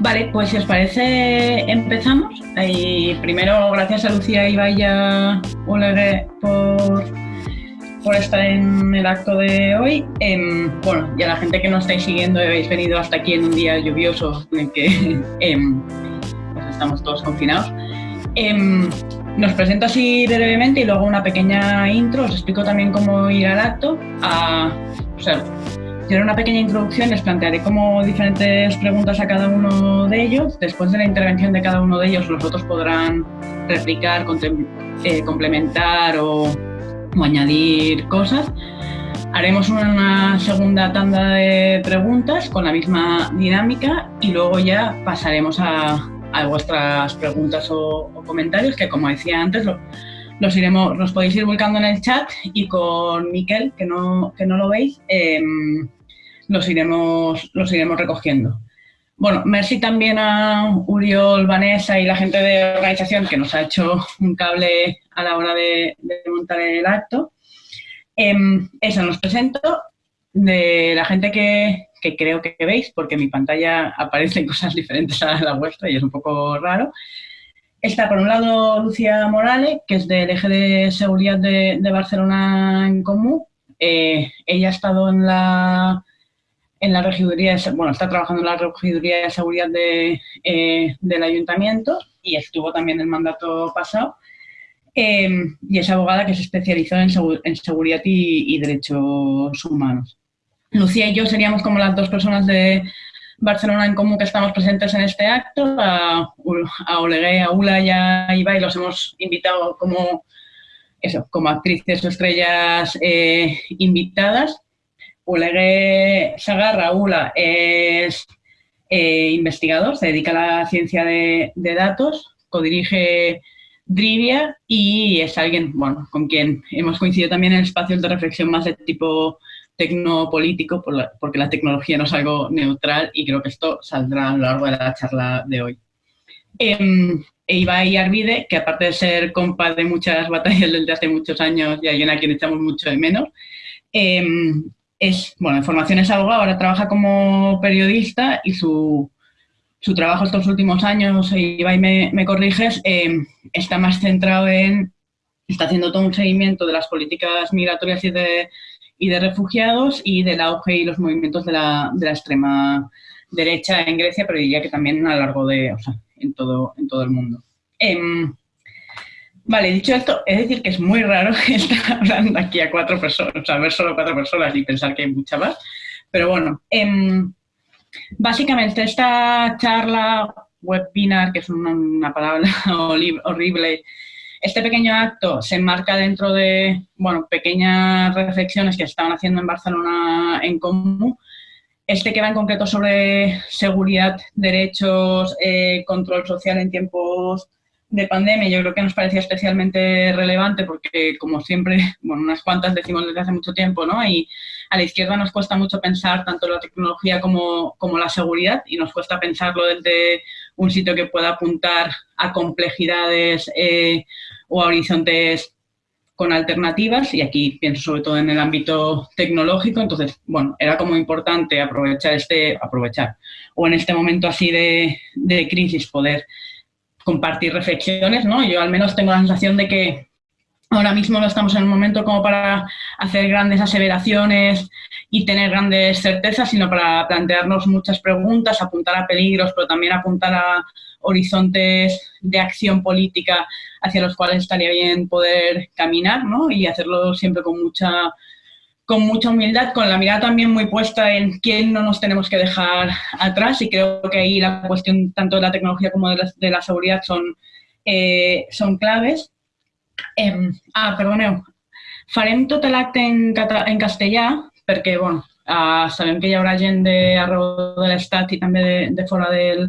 Vale, pues si os parece, empezamos. Y primero, gracias a Lucía y Vaya Olegue por, por estar en el acto de hoy. Em, bueno, y a la gente que nos estáis siguiendo, habéis venido hasta aquí en un día lluvioso en el que em, pues estamos todos confinados. Em, nos presento así brevemente y luego una pequeña intro. Os explico también cómo ir al acto. A, o sea, Haré una pequeña introducción, les plantearé como diferentes preguntas a cada uno de ellos. Después de la intervención de cada uno de ellos, los otros podrán replicar, eh, complementar o, o añadir cosas. Haremos una segunda tanda de preguntas con la misma dinámica y luego ya pasaremos a, a vuestras preguntas o, comentarios, que como decía antes, los, iremos, los podéis ir volcando en el chat y con Miquel, que no, que no lo veis, em, los, iremos, los iremos recogiendo. Bueno, merci también a Uriol, Vanessa y la gente de organización que nos ha hecho un cable a la hora de, montar el acto. Eh, eso, nos presento. De la gente que, que, creo que veis, porque en mi pantalla aparecen cosas diferentes a la vuestra y es un poco raro. Está por un lado Lucía Morales, que es del eje de seguridad de, de Barcelona en Común. Eh, ella ha estado en la en la regiduría, de, bueno, está trabajando en la regiduría de seguridad de, eh, del ayuntamiento y estuvo también el mandato pasado. Eh, y es abogada que se especializó en, seguridad y, y, derechos humanos. Lucía y yo seríamos como las dos personas de Barcelona en común que estamos presentes en este acto. A, a Olegué, a Ula y a Ibai los hemos invitado como, eso, como actrices o estrellas eh, invitadas Olegué Sagarra, Ula, es eh, investigador, se dedica a la ciencia de, datos, codirige Drivia y es alguien bueno, con quien hemos coincidido también en espacios de reflexión más de tipo tecnopolítico, porque la tecnología no es algo neutral y creo que esto saldrá a lo largo de la charla de hoy. Eh, Ibai Arvide, que aparte de ser compa de muchas batallas desde hace muchos años y alguien a quien echamos mucho de menos, em, es, bueno, en formación es abogado, ahora trabaja como periodista y su, su trabajo estos últimos años, y me, corriges, eh, está más centrado en, está haciendo todo un seguimiento de las políticas migratorias y de, y de refugiados y del auge y los movimientos de la, de la extrema derecha en Grecia, pero diría que también a lo largo de, o sea, en todo, en todo el mundo. Eh, Vale, dicho esto, es decir que es muy raro estar hablando aquí a cuatro personas, o sea, ver solo cuatro personas y pensar que hay mucha más. Pero bueno, eh, básicamente esta charla, webinar, que es una, palabra horrible, este pequeño acto se enmarca dentro de, bueno, pequeñas reflexiones que estaban haciendo en Barcelona en común. Este que va en concreto sobre seguridad, derechos, eh, control social en tiempos de pandemia yo creo que nos parecía especialmente relevante porque, como siempre, bueno, unas cuantas decimos desde hace mucho tiempo, ¿no? Y a la izquierda nos cuesta mucho pensar tanto la tecnología como, como la seguridad y nos cuesta pensarlo desde un sitio que pueda apuntar a complejidades eh, o a horizontes con alternativas y aquí pienso sobre todo en el ámbito tecnológico, entonces, bueno, era como importante aprovechar este, aprovechar, o en este momento así de, de crisis poder compartir reflexiones, ¿no? Yo al menos tengo la sensación de que ahora mismo no estamos en un momento como para hacer grandes aseveraciones y tener grandes certezas, sino para plantearnos muchas preguntas, apuntar a peligros, pero también apuntar a horizontes de acción política hacia los cuales estaría bien poder caminar, ¿no? Y hacerlo siempre con mucha con mucha humildad, con la mirada también muy puesta en quién no nos tenemos que dejar atrás y creo que ahí la cuestión tanto de la tecnología como de la, de la seguridad son, eh, son claves. Eh, ah, perdoneu. Farem tot l'acte en, en castellà perquè, bueno, uh, sabem que hi haurà gent d'arreu de l'Estat i també de, de fora del,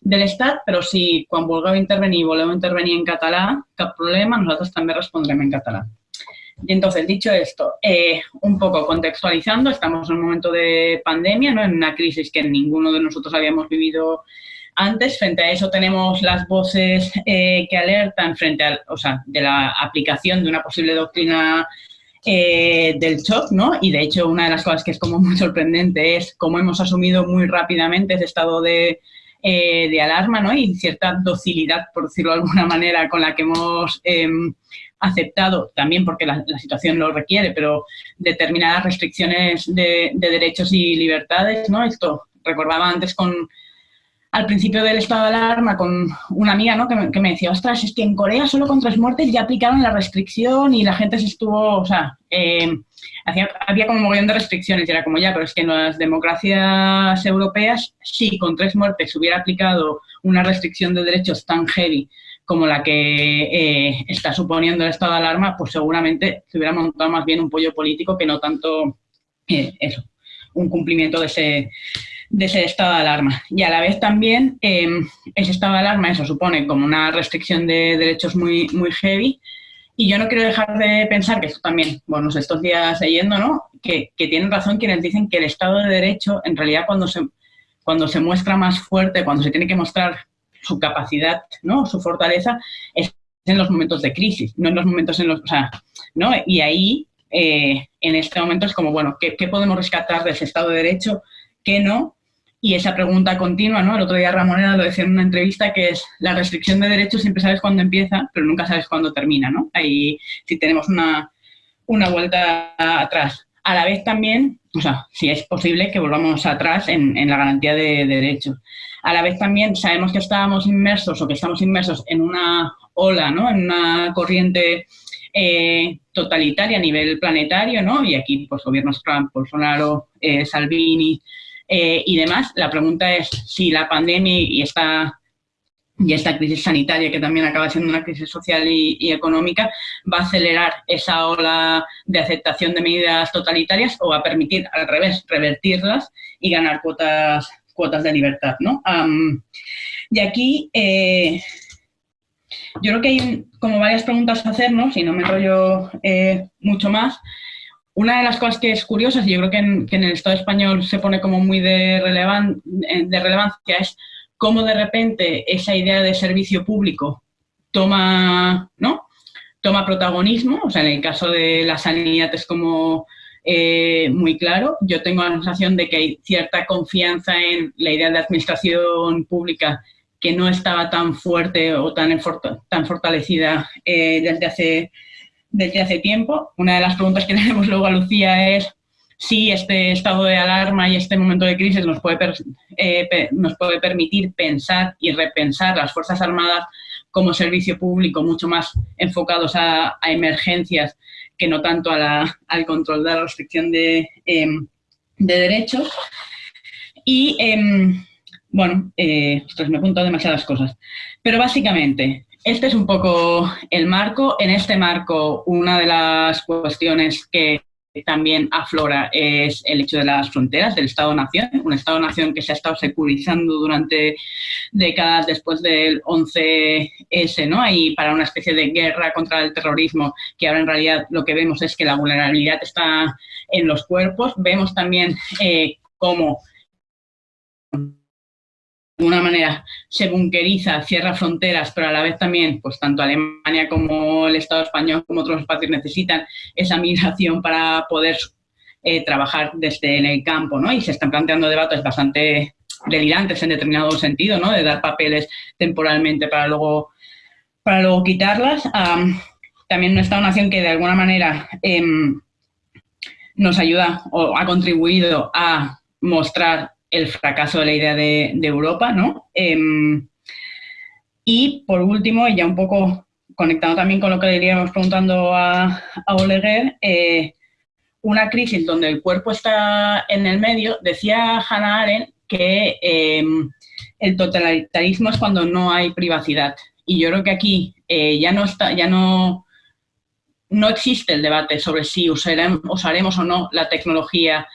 de l'Estat, però si quan vulgueu intervenir voleu intervenir en català, cap problema, nosaltres també respondrem en català. Y entonces, dicho esto, eh, un poco contextualizando, estamos en un momento de pandemia, ¿no? en una crisis que ninguno de nosotros habíamos vivido antes. Frente a eso tenemos las voces eh, que alertan frente a, o sea, de la aplicación de una posible doctrina eh, del shock, ¿no? Y de hecho una de las cosas que es como muy sorprendente es cómo hemos asumido muy rápidamente ese estado de, eh, de alarma, ¿no? Y cierta docilidad, por decirlo de alguna manera, con la que hemos em, aceptado, también porque la, situación lo requiere, pero determinadas restricciones de, de derechos y libertades, ¿no? Esto recordaba antes con al principio del estado de alarma con una amiga ¿no? que, me, que me decía, ostras, es que en Corea solo con tres muertes ya aplicaron la restricción y la gente se estuvo, o sea, eh, había como un montón de restricciones y era como ya, pero es que en las democracias europeas, si con tres muertes hubiera aplicado una restricción de derechos tan heavy como la que eh, está suponiendo el estado de alarma, pues seguramente se hubiera montado más bien un pollo político que no tanto eh, eso, un cumplimiento de ese, estado de alarma. Y a la vez también em, ese estado de alarma, eso supone como una restricción de derechos muy, muy heavy. Y yo no quiero dejar de pensar que esto también, bueno, estos días leyendo, ¿no? Que, que, tienen razón quienes dicen que el Estado de Derecho, en realidad, cuando se, cuando se muestra más fuerte, cuando se tiene que mostrar su capacidad, ¿no? Su fortaleza, es en los momentos de crisis, no en los momentos en los... O sea, ¿no? Y ahí, eh, en este momento, es como, bueno, ¿qué, ¿qué podemos rescatar de ese Estado de Derecho? ¿Qué no? Y esa pregunta continua, ¿no? El otro día Ramoneda lo decía en una entrevista, que es la restricción de derechos siempre sabes cuándo empieza, pero nunca sabes cuándo termina, ¿no? Ahí si tenemos una, una vuelta atrás. A la vez también, o sea, si es posible que volvamos atrás en, en la garantía de, derechos. A la vez también sabemos que estábamos inmersos o que estamos inmersos en una ola, ¿no? En una corriente eh, totalitaria a nivel planetario, ¿no? Y aquí, pues, gobiernos Trump, Bolsonaro, eh, Salvini, eh, y demás. La pregunta es si la pandemia y esta, y esta crisis sanitaria, que también acaba siendo una crisis social y, económica, va a acelerar esa ola de aceptación de medidas totalitarias o va a permitir, al revés, revertirlas y ganar cuotas, cuotas de libertad. ¿no? y aquí eh, yo creo que hay como varias preguntas a hacernos, y no me enrollo eh, mucho más, una de las cosas que es curiosa, y yo creo que en, el Estado español se pone como muy de, de relevancia, es cómo de repente esa idea de servicio público toma, ¿no? toma protagonismo. O sea, en el caso de la sanidad es como eh, muy claro. Yo tengo la sensación de que hay cierta confianza en la idea de administración pública que no estaba tan fuerte o tan, tan fortalecida eh, desde hace desde hace tiempo. Una de las preguntas que tenemos luego a Lucía es si este estado de alarma y este momento de crisis nos puede, eh, nos puede permitir pensar y repensar las Fuerzas Armadas como servicio público mucho más enfocados a, emergencias que no tanto al control de la restricción de, em, derechos. Y, em, bueno, eh, me apunto demasiadas cosas. Pero básicamente, este es un poco el marco. En este marco, una de las cuestiones que también aflora es el hecho de las fronteras del Estado-Nación, un Estado-Nación que se ha estado securizando durante décadas después del 11S, ¿no? Y para una especie de guerra contra el terrorismo, que ahora en realidad lo que vemos es que la vulnerabilidad está en los cuerpos. Vemos también eh, cómo de alguna manera se bunkeriza, cierra fronteras, pero a la vez también, pues tanto Alemania como el Estado español como otros espacios necesitan esa migración para poder eh, trabajar desde el campo, ¿no? Y se están planteando debates bastante delirantes en determinado sentido, ¿no? De dar papeles temporalmente para luego, para luego quitarlas. también una Estado-nación que de alguna manera em, nos ayuda o ha contribuido a mostrar el fracaso de la idea de, Europa, ¿no? Em, y por último, y ya un poco conectado también con lo que le iríamos preguntando a, a Oleguer, eh, una crisis donde el cuerpo está en el medio, decía Hannah Arendt que em, el totalitarismo es cuando no hay privacidad. Y yo creo que aquí eh, ya no está, ya no, no existe el debate sobre si usaremos, usaremos o no la tecnología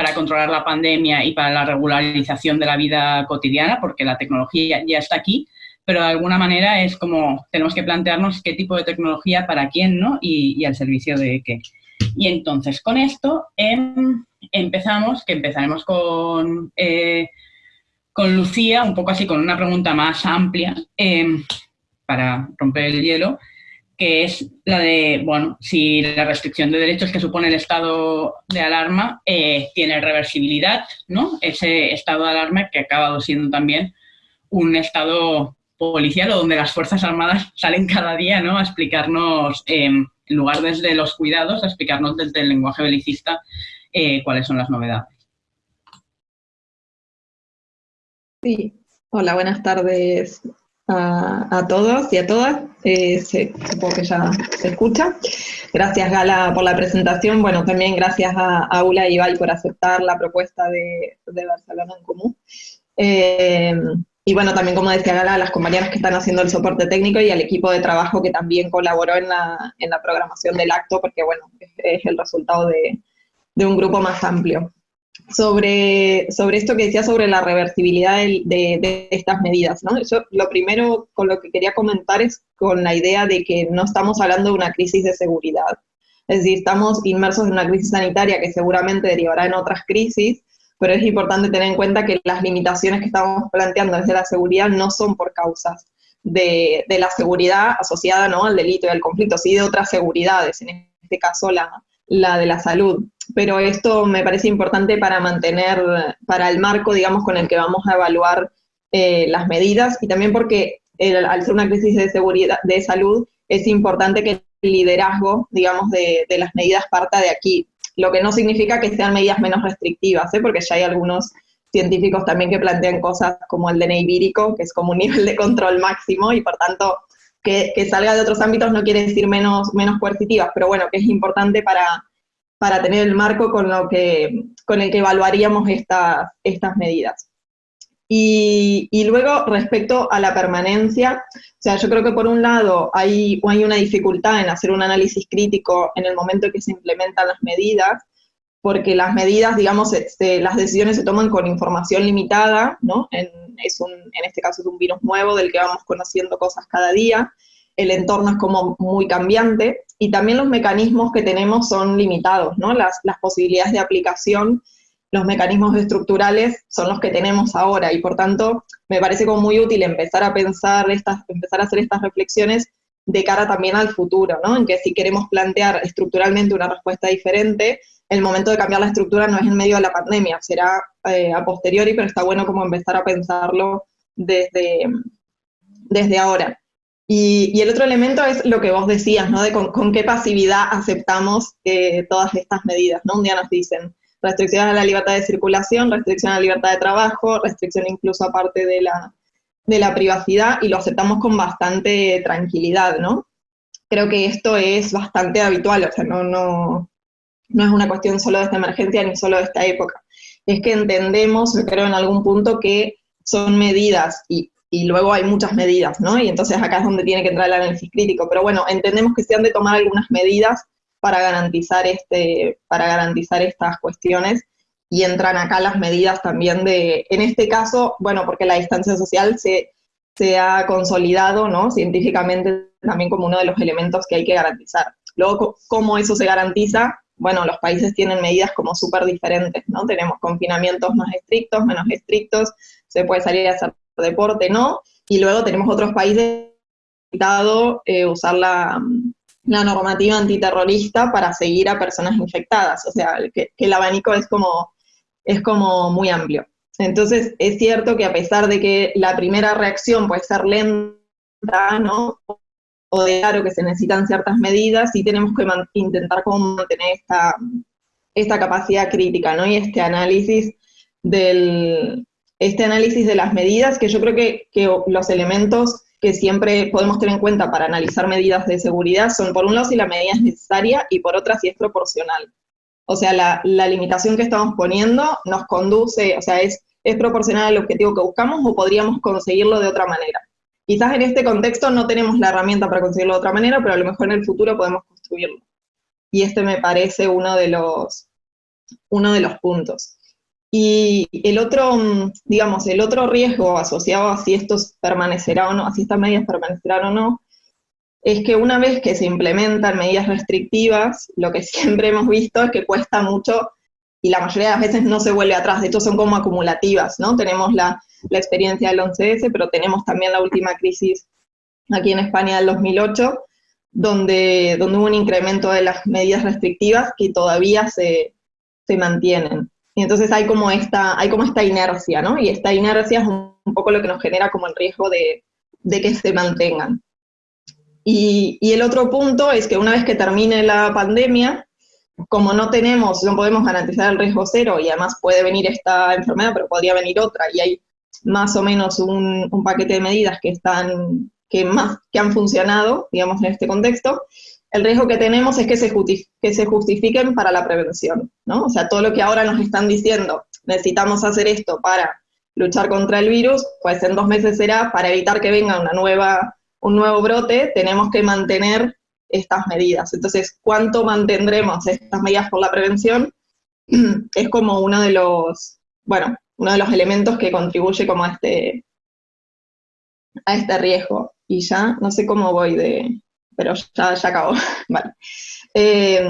para controlar la pandemia y para la regularización de la vida cotidiana, porque la tecnología ya está aquí, pero de alguna manera es como tenemos que plantearnos qué tipo de tecnología para quién, ¿no? Y, al servicio de qué. Y entonces, con esto em, empezamos, que empezaremos con, eh, con Lucía, un poco así con una pregunta más amplia em, para romper el hielo, que es la de, bueno, si la restricción de derechos que supone el estado de alarma eh, tiene reversibilidad, ¿no? Ese estado de alarma que ha acabado siendo también un estado policial o donde las Fuerzas Armadas salen cada día, ¿no? A explicarnos, em, en lugar desde los cuidados, a explicarnos desde el lenguaje belicista eh, cuáles son las novedades. Sí, hola, buenas tardes a, todos y a todas. Eh, supongo que ya se escucha. Gracias, Gala, por la presentación. Bueno, también gracias a, a Ula y Ibai por aceptar la propuesta de, Barcelona en Común. Eh, y bueno, también como decía Gala, a las compañeras que están haciendo el soporte técnico y al equipo de trabajo que también colaboró en la, en la programación del acto, porque bueno, es, el resultado de, de un grupo más amplio sobre, sobre esto que decía sobre la reversibilidad de, estas medidas. ¿no? Yo lo primero con lo que quería comentar es con la idea de que no estamos hablando de una crisis de seguridad. Es decir, estamos inmersos en una crisis sanitaria que seguramente derivará en otras crisis, pero es importante tener en cuenta que las limitaciones que estamos planteando desde la seguridad no son por causas de, de la seguridad asociada ¿no? al delito y al conflicto, sí de otras seguridades, en este caso la, la de la salud pero esto me parece importante para mantener, para el marco, digamos, con el que vamos a evaluar eh, las medidas y también porque al ser una crisis de seguridad, de salud, es importante que el liderazgo, digamos, de, las medidas parta de aquí, lo que no significa que sean medidas menos restrictivas, ¿eh? porque ya hay algunos científicos también que plantean cosas como el DNI vírico, que es como un nivel de control máximo y por tanto que, que salga de otros ámbitos no quiere decir menos, menos coercitivas, pero bueno, que es importante para, para tener el marco con, lo que, con el que evaluaríamos estas, estas medidas. Y, y, luego, respecto a la permanencia, o sea, yo creo que por un lado hay, hay una dificultad en hacer un análisis crítico en el momento en que se implementan las medidas, porque las medidas, digamos, las decisiones se toman con información limitada, ¿no? En, es un, en este caso es un virus nuevo del que vamos conociendo cosas cada día, el entorno es como muy cambiante, y también los mecanismos que tenemos son limitados, ¿no? Las, posibilidades de aplicación, los mecanismos estructurales son los que tenemos ahora y por tanto me parece como muy útil empezar a pensar, estas, empezar a hacer estas reflexiones de cara también al futuro, ¿no? En que si queremos plantear estructuralmente una respuesta diferente, el momento de cambiar la estructura no es en medio de la pandemia, será eh, a posteriori, pero está bueno como empezar a pensarlo desde, desde ahora. Y, el otro elemento es lo que vos decías, ¿no? De con, qué pasividad aceptamos eh, todas estas medidas, ¿no? Un día nos dicen restricción a la libertad de circulación, restricción a la libertad de trabajo, restricción incluso aparte de la, de la privacidad, y lo aceptamos con bastante tranquilidad, ¿no? Creo que esto es bastante habitual, o sea, no, no, no es una cuestión solo de esta emergencia ni solo de esta época. Es que entendemos, creo en algún punto, que son medidas, y y luego hay muchas medidas, ¿no? Y entonces acá es donde tiene que entrar el análisis crítico. Pero bueno, entendemos que se han de tomar algunas medidas para garantizar, este, para garantizar estas cuestiones y entran acá las medidas también de, en este caso, bueno, porque la distancia social se, se ha consolidado, ¿no? Científicamente también como uno de los elementos que hay que garantizar. Luego, ¿cómo eso se garantiza? Bueno, los países tienen medidas como súper diferentes, ¿no? Tenemos confinamientos más estrictos, menos estrictos, se puede salir a hacer deporte no, y luego tenemos otros países que han eh, usar la, normativa antiterrorista para seguir a personas infectadas, o sea, que, el abanico es como, es como muy amplio. Entonces, es cierto que a pesar de que la primera reacción puede ser lenta, ¿no? O de que se necesitan ciertas medidas, sí tenemos que intentar como mantener esta, esta capacidad crítica, ¿no? Y este análisis del, este análisis de las medidas, que yo creo que, los elementos que siempre podemos tener en cuenta para analizar medidas de seguridad son, por un lado, si la medida es necesaria y por otra, si es proporcional. O sea, la, limitación que estamos poniendo nos conduce, o sea, es, es proporcional al objetivo que buscamos o podríamos conseguirlo de otra manera. Quizás en este contexto no tenemos la herramienta para conseguirlo de otra manera, pero a lo mejor en el futuro podemos construirlo. Y este me parece uno de los, uno de los puntos. Y el otro, mm, digamos, el otro riesgo asociado a si esto permanecerá o no, a si estas medidas permanecerán o no, es que una vez que se implementan medidas restrictivas, lo que siempre hemos visto es que cuesta mucho y la mayoría de las veces no se vuelve atrás, de hecho son como acumulativas, ¿no? Tenemos la, la experiencia del 11S, pero tenemos también la última crisis aquí en España del 2008, donde, donde hubo un incremento de las medidas restrictivas que todavía se, se mantienen. Y entonces hay como, esta, hay como esta inercia, ¿no? Y esta inercia es un, poco lo que nos genera como el riesgo de, de que se mantengan. Y, y, el otro punto es que una vez que termine la pandemia, como no tenemos, no podemos garantizar el riesgo cero y además puede venir esta enfermedad, pero podría venir otra y hay más o menos un, paquete de medidas que están, que más, que han funcionado, digamos, en este contexto, el riesgo que tenemos es que se, que se justifiquen para la prevención, ¿no? O sea, todo lo que ahora nos están diciendo, necesitamos hacer esto para luchar contra el virus, pues en dos meses será para evitar que venga una nueva, un nuevo brote, tenemos que mantener estas medidas. Entonces, ¿cuánto mantendremos estas medidas por la prevención? Es como uno de los, bueno, uno de los elementos que contribuye como a este, a este riesgo. Y ya, no sé cómo voy de, pero ya, ya acabó. vale. Eh,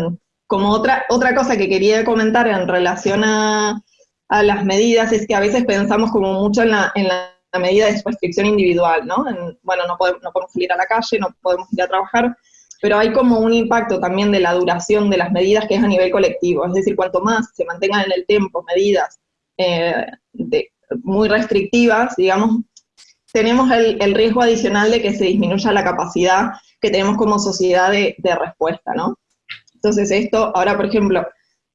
como otra, otra cosa que quería comentar en relación a, a, las medidas es que a veces pensamos como mucho en la, en la medida de restricción individual, ¿no? bueno, no podemos, no podemos salir a la calle, no podemos ir a trabajar, pero hay como un impacto también de la duración de las medidas que es a nivel colectivo, es decir, cuanto más se mantengan en el tiempo medidas eh, muy restrictivas, digamos, tenemos el, el, riesgo adicional de que se disminuya la capacidad que tenemos como sociedad de, de respuesta, ¿no? Entonces esto, ahora por ejemplo,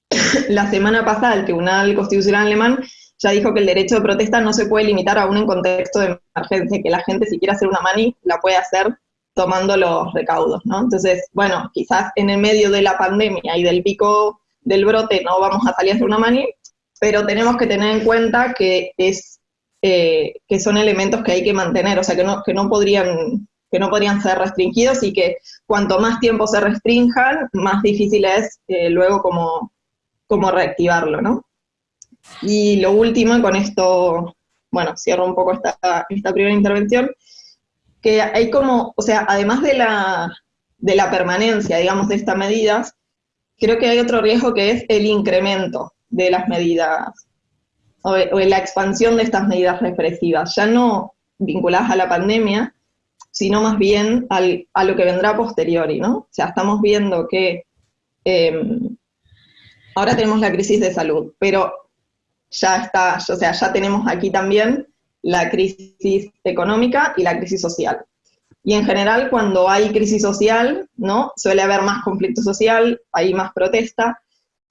la semana pasada el Tribunal Constitucional Alemán ya dijo que el derecho de protesta no se puede limitar aún en contexto de emergencia, que la gente si quiere hacer una mani la puede hacer tomando los recaudos, ¿no? Entonces, bueno, quizás en el medio de la pandemia y del pico del brote no vamos a salir hacer una mani, pero tenemos que tener en cuenta que, es, eh, que son elementos que hay que mantener, o sea, que no, que no, podrían, que no podrían ser restringidos y que cuanto más tiempo se restrinjan, más difícil es eh, luego como, como reactivarlo, ¿no? Y lo último, con esto, bueno, cierro un poco esta, esta primera intervención, que hay como, o sea, además de la, de la permanencia, digamos, de estas medidas, creo que hay otro riesgo que es el incremento de las medidas, o, o la expansión de estas medidas represivas, ya no vinculadas a la pandemia, sino más bien al, a lo que vendrá posteriori, ¿no? O sea, estamos viendo que eh, ahora tenemos la crisis de salud, pero ya está, o sea, ya tenemos aquí también la crisis económica y la crisis social. Y en general, cuando hay crisis social, ¿no? Suele haber más conflicto social, hay más protesta,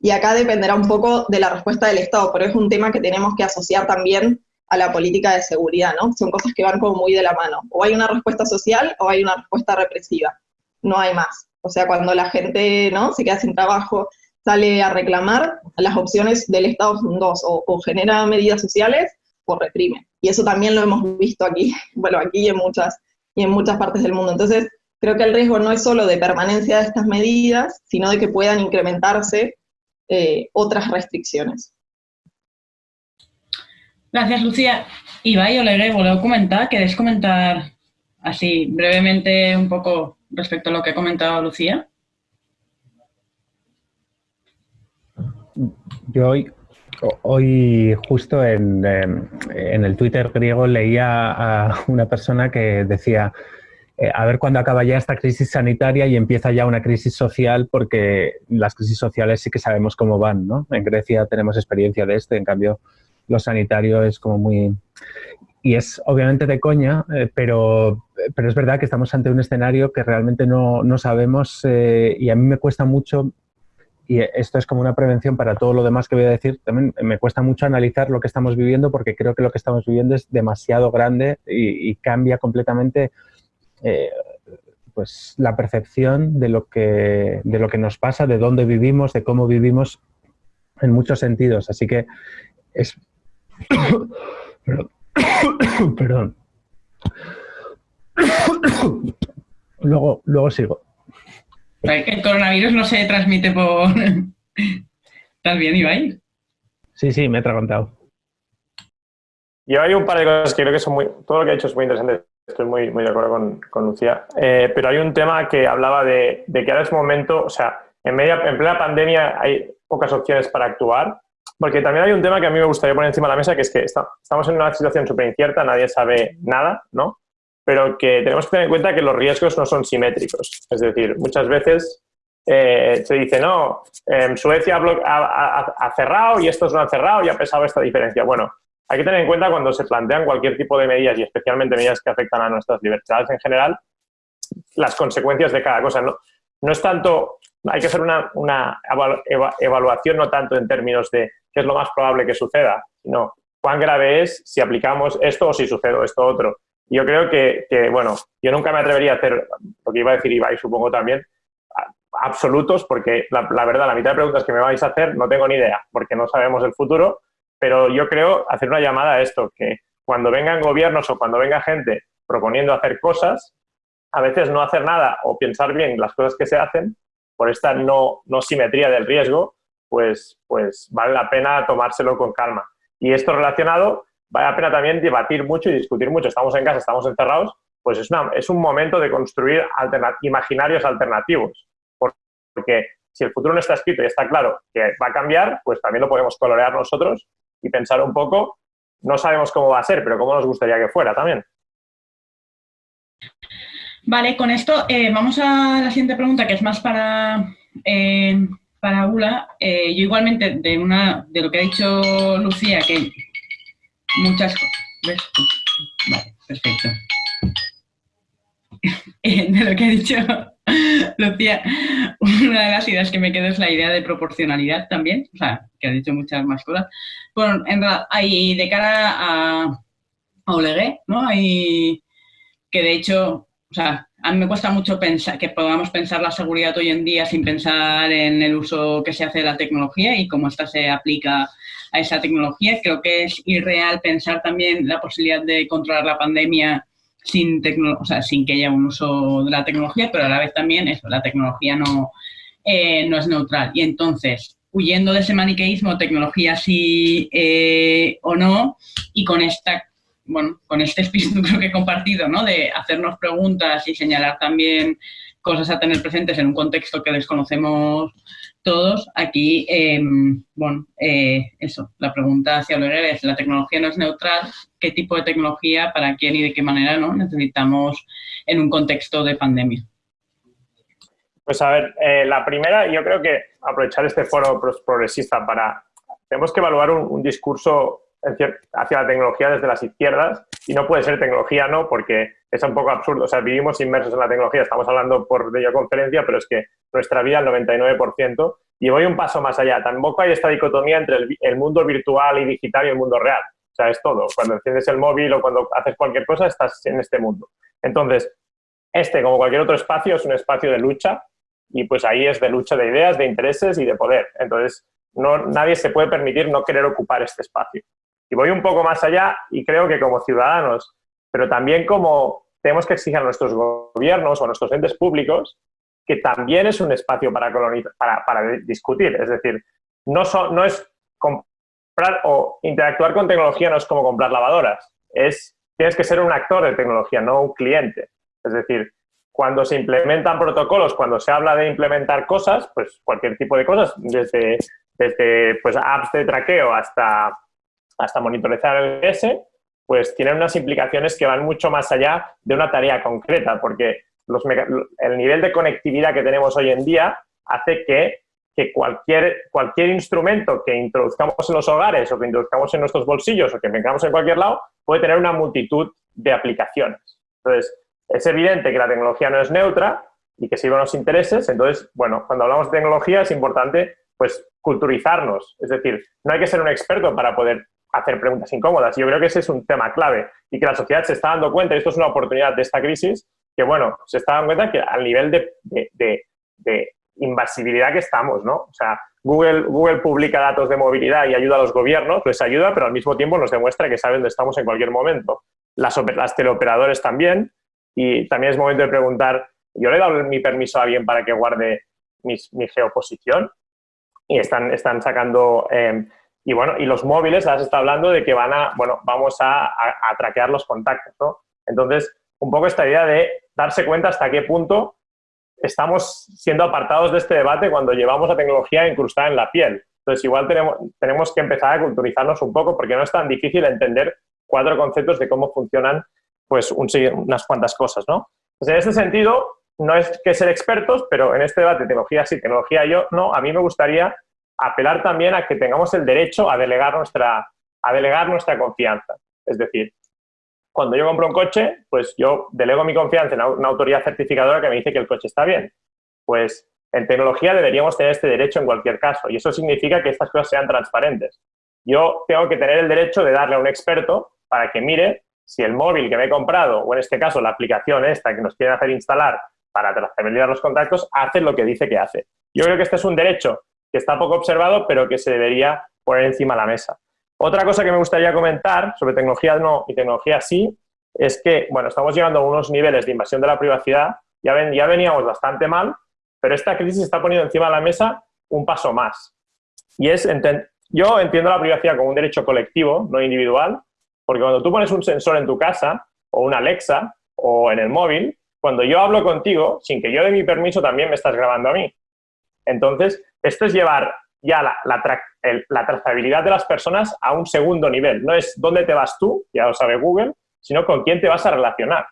y acá dependerá un poco de la respuesta del Estado, pero es un tema que tenemos que asociar también a la política de seguridad, ¿no? Son cosas que van como muy de la mano. O hay una respuesta social o hay una respuesta represiva. No hay más. O sea, cuando la gente, ¿no? Se queda sin trabajo, sale a reclamar, las opciones del Estado son dos, o, o genera medidas sociales o reprime. Y eso también lo hemos visto aquí, bueno, aquí y en muchas, y en muchas partes del mundo. Entonces, creo que el riesgo no es solo de permanencia de estas medidas, sino de que puedan incrementarse eh, otras restricciones. Gracias, Lucía. Ibai, Oleguer, voleu a comentar? ¿Queréis comentar así brevemente un poco respecto a lo que ha comentado Lucía? Yo hoy justo en, em, en, el Twitter griego leía a una persona que decía, eh, a ver cuándo acaba ya esta crisis sanitaria y empieza ya una crisis social, porque las crisis sociales sí que sabemos cómo van, ¿no? En Grecia tenemos experiencia de esto, en cambio lo sanitario es como muy... Y es obviamente de coña, eh, pero, pero es verdad que estamos ante un escenario que realmente no, no sabemos eh, y a mí me cuesta mucho y esto es como una prevención para todo lo demás que voy a decir. También me cuesta mucho analizar lo que estamos viviendo porque creo que lo que estamos viviendo es demasiado grande y, cambia completamente eh, pues la percepción de lo, que, de lo que nos pasa, de dónde vivimos, de cómo vivimos en muchos sentidos. Así que es... Perdón. luego, luego sigo. El coronavirus no se transmite por... ¿Estás bien, Ibai? Sí, sí, me he atragantado. Yo hay un par de cosas que creo que son muy... Todo lo que ha hecho es muy interesante. Estoy muy, muy de acuerdo con, con Lucía. Eh, pero hay un tema que hablaba de, de, que ahora es momento... O sea, en, media, en plena pandemia hay pocas opciones para actuar. Porque también hay un tema que a mí me gustaría poner encima de la mesa, que es que está, estamos en una situación súper incierta, nadie sabe nada, ¿no? Pero que tenemos que tener en cuenta que los riesgos no son simétricos. Es decir, muchas veces eh, se dice, no, Suecia ha, cerrado y estos no han cerrado y ha pesado esta diferencia. Bueno, hay que tener en cuenta cuando se plantean cualquier tipo de medidas y especialmente medidas que afectan a nuestras libertades en general, las consecuencias de cada cosa. No, no es tanto, hay que hacer una, una evaluación no tanto en términos de qué es lo más probable que suceda, sino cuán grave es si aplicamos esto o si sucede esto otro. Yo creo que, que, bueno, yo nunca me atrevería a hacer, lo que iba a decir Ibai supongo también, absolutos, porque la, verdad, la mitad de preguntas que me vais a hacer no tengo ni idea, porque no sabemos el futuro, pero yo creo hacer una llamada a esto, que cuando vengan gobiernos o cuando venga gente proponiendo hacer cosas, a veces no hacer nada o pensar bien las cosas que se hacen, por esta no, no simetría del riesgo, pues, pues vale la pena tomárselo con calma. Y esto relacionado, vale la pena también debatir mucho y discutir mucho. Estamos en casa, estamos encerrados, pues es, una, es un momento de construir imaginarios alternativos porque si el futuro no está escrito y está claro que va a cambiar, pues también lo podemos colorear nosotros y pensar un poco, no sabemos cómo va a ser, pero cómo nos gustaría que fuera también. Vale, con esto eh, vamos a la siguiente pregunta, que es más para, eh, para Ula. Eh, yo igualmente, de, una, de lo que ha dicho Lucía, que muchas cosas... ¿Ves? Vale, perfecto. de lo que ha dicho Lucía, una de las ideas que me quedo es la idea de proporcionalidad también, o sea, que ha dicho muchas más cosas. Bueno, en realidad, hay de cara a, a ¿no? Hay que de hecho, o sea, a mí me cuesta mucho pensar que podamos pensar la seguridad hoy en día sin pensar en el uso que se hace de la tecnología y cómo esta se aplica a esa tecnología. Creo que es irreal pensar también la posibilidad de controlar la pandemia sin, o sea, sin que haya un uso de la tecnología, pero a la vez también eso, la tecnología no, eh, no es neutral. Y entonces, huyendo de ese maniqueísmo, tecnología sí eh, o no, y con esta bueno, con este espíritu creo que he compartido, ¿no? De hacernos preguntas y señalar también cosas a tener presentes en un contexto que desconocemos todos, aquí, em, bueno, eh, eso, la pregunta hacia Oleguer es, ¿la tecnología no es neutral? ¿Qué tipo de tecnología, para quién y de qué manera no necesitamos en un contexto de pandemia? Pues a ver, eh, la primera, yo creo que aprovechar este foro progresista para... Tenemos que evaluar un discurso hacia la tecnología desde las izquierdas y no puede ser tecnología no porque es un poco absurdo. O sea, vivimos inmersos en la tecnología, estamos hablando por videoconferencia, pero es que nuestra vida el 99% y voy un paso más allá. Tampoco hay esta dicotomía entre el, mundo virtual y digital y el mundo real. O sea, es todo. Cuando enciendes el móvil o cuando haces cualquier cosa, estás en este mundo. Entonces, este, como cualquier otro espacio, es un espacio de lucha y pues ahí es de lucha de ideas, de intereses y de poder. Entonces, no, nadie se puede permitir no querer ocupar este espacio. Y voy un poco más allá y creo que como ciudadanos, pero también como tenemos que exigir a nuestros gobiernos o a nuestros entes públicos que también es un espacio para, para, para discutir. Es decir, no, es comprar o interactuar con tecnología no es como comprar lavadoras. Es, tienes que ser un actor de tecnología, no un cliente. Es decir, cuando se implementan protocolos, cuando se habla de implementar cosas, pues cualquier tipo de cosas, desde, desde pues, apps de traqueo hasta hasta monitorizar el S, pues tienen unas implicaciones que van mucho más allá de una tarea concreta, porque los el nivel de conectividad que tenemos hoy en día hace que, que, cualquier, cualquier instrumento que introduzcamos en los hogares o que introduzcamos en nuestros bolsillos o que tengamos en cualquier lado puede tener una multitud de aplicaciones. Entonces, es evidente que la tecnología no es neutra y que sirve a los intereses. Entonces, bueno, cuando hablamos de tecnología es importante pues culturizarnos. Es decir, no hay que ser un experto para poder hacer preguntas incómodas. Yo creo que ese es un tema clave y que la sociedad se está dando cuenta, y esto es una oportunidad de esta crisis, que bueno, se está dando cuenta que al nivel de, de, invasibilidad que estamos, ¿no? O sea, Google, Google publica datos de movilidad y ayuda a los gobiernos, les ayuda, pero al mismo tiempo nos demuestra que saben dónde estamos en cualquier momento. Las, las teleoperadores también, y también es momento de preguntar, ¿yo le he dado mi permiso a alguien para que guarde mi, mi geoposición? Y están, están sacando... Eh, y bueno, y los móviles, has estado hablando de que van a, bueno, vamos a, a, traquear los contactos, ¿no? Entonces, un poco esta idea de darse cuenta hasta qué punto estamos siendo apartados de este debate cuando llevamos la tecnología incrustada en la piel. Entonces, igual tenemos, tenemos que empezar a culturizarnos un poco porque no es tan difícil entender cuatro conceptos de cómo funcionan pues unas cuantas cosas, ¿no? Pues en este sentido, no es que ser expertos, pero en este debate, tecnología sí, tecnología yo, no, a mí me gustaría apelar también a que tengamos el derecho a delegar nuestra, a delegar nuestra confianza. Es decir, cuando yo compro un coche, pues yo delego mi confianza en una autoridad certificadora que me dice que el coche está bien. Pues en tecnología deberíamos tener este derecho en cualquier caso y eso significa que estas cosas sean transparentes. Yo tengo que tener el derecho de darle a un experto para que mire si el móvil que me he comprado, o en este caso la aplicación esta que nos quieren hacer instalar para trazabilizar los contactos, hace lo que dice que hace. Yo creo que este es un derecho que está poco observado, pero que se debería poner encima de la mesa. Otra cosa que me gustaría comentar sobre tecnología no y tecnología sí, es que, bueno, estamos llegando a unos niveles de invasión de la privacidad, ya, ven, ya veníamos bastante mal, pero esta crisis está poniendo encima de la mesa un paso más. Y es, yo entiendo la privacidad como un derecho colectivo, no individual, porque cuando tú pones un sensor en tu casa, o una Alexa, o en el móvil, cuando yo hablo contigo, sin que yo dé mi permiso, también me estás grabando a mí. Entonces, esto es llevar ya la, trazabilidad de las personas a un segundo nivel. No es dónde te vas tú, ya lo sabe Google, sino con quién te vas a relacionar.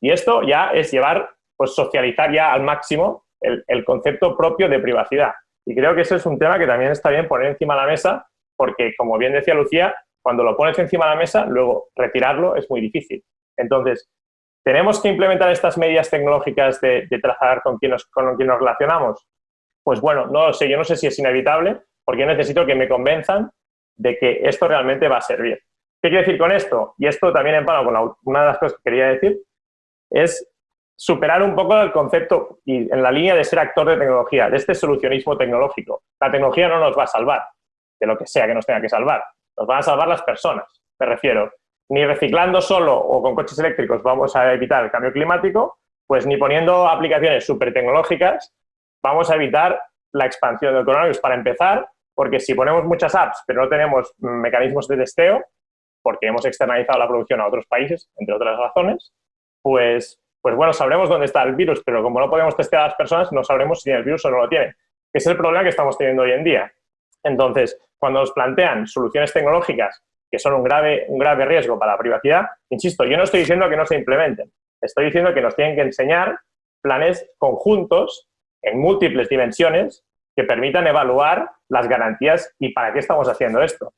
Y esto ya es llevar, pues socializar ya al máximo el, concepto propio de privacidad. Y creo que eso es un tema que también está bien poner encima de la mesa, porque como bien decía Lucía, cuando lo pones encima de la mesa, luego retirarlo es muy difícil. Entonces, ¿tenemos que implementar estas medidas tecnológicas de, trazar con nos, con quién nos relacionamos? Pues bueno, no lo sé, yo no sé si es inevitable, porque yo necesito que me convenzan de que esto realmente va a servir. ¿Qué quiero decir con esto? Y esto también en con una de las cosas que quería decir, es superar un poco el concepto y en la línea de ser actor de tecnología, de este solucionismo tecnológico. La tecnología no nos va a salvar, de lo que sea que nos tenga que salvar nos van a salvar las personas, me refiero. Ni reciclando solo o con coches eléctricos vamos a evitar el cambio climático, pues ni poniendo aplicaciones súper tecnológicas vamos a evitar la expansión del coronavirus. Para empezar, porque si ponemos muchas apps pero no tenemos mecanismos de testeo, porque hemos externalizado la producción a otros países, entre otras razones, pues, pues bueno, sabremos dónde está el virus, pero como no podemos testear a las personas, no sabremos si tienen el virus o no lo tienen. Ese es el problema que estamos teniendo hoy en día. Entonces, cuando nos plantean soluciones tecnológicas que son un grave, un grave riesgo para la privacidad, insisto, yo no estoy diciendo que no se implementen, estoy diciendo que nos tienen que enseñar planes conjuntos en múltiples dimensiones que permitan evaluar las garantías y para qué estamos haciendo esto.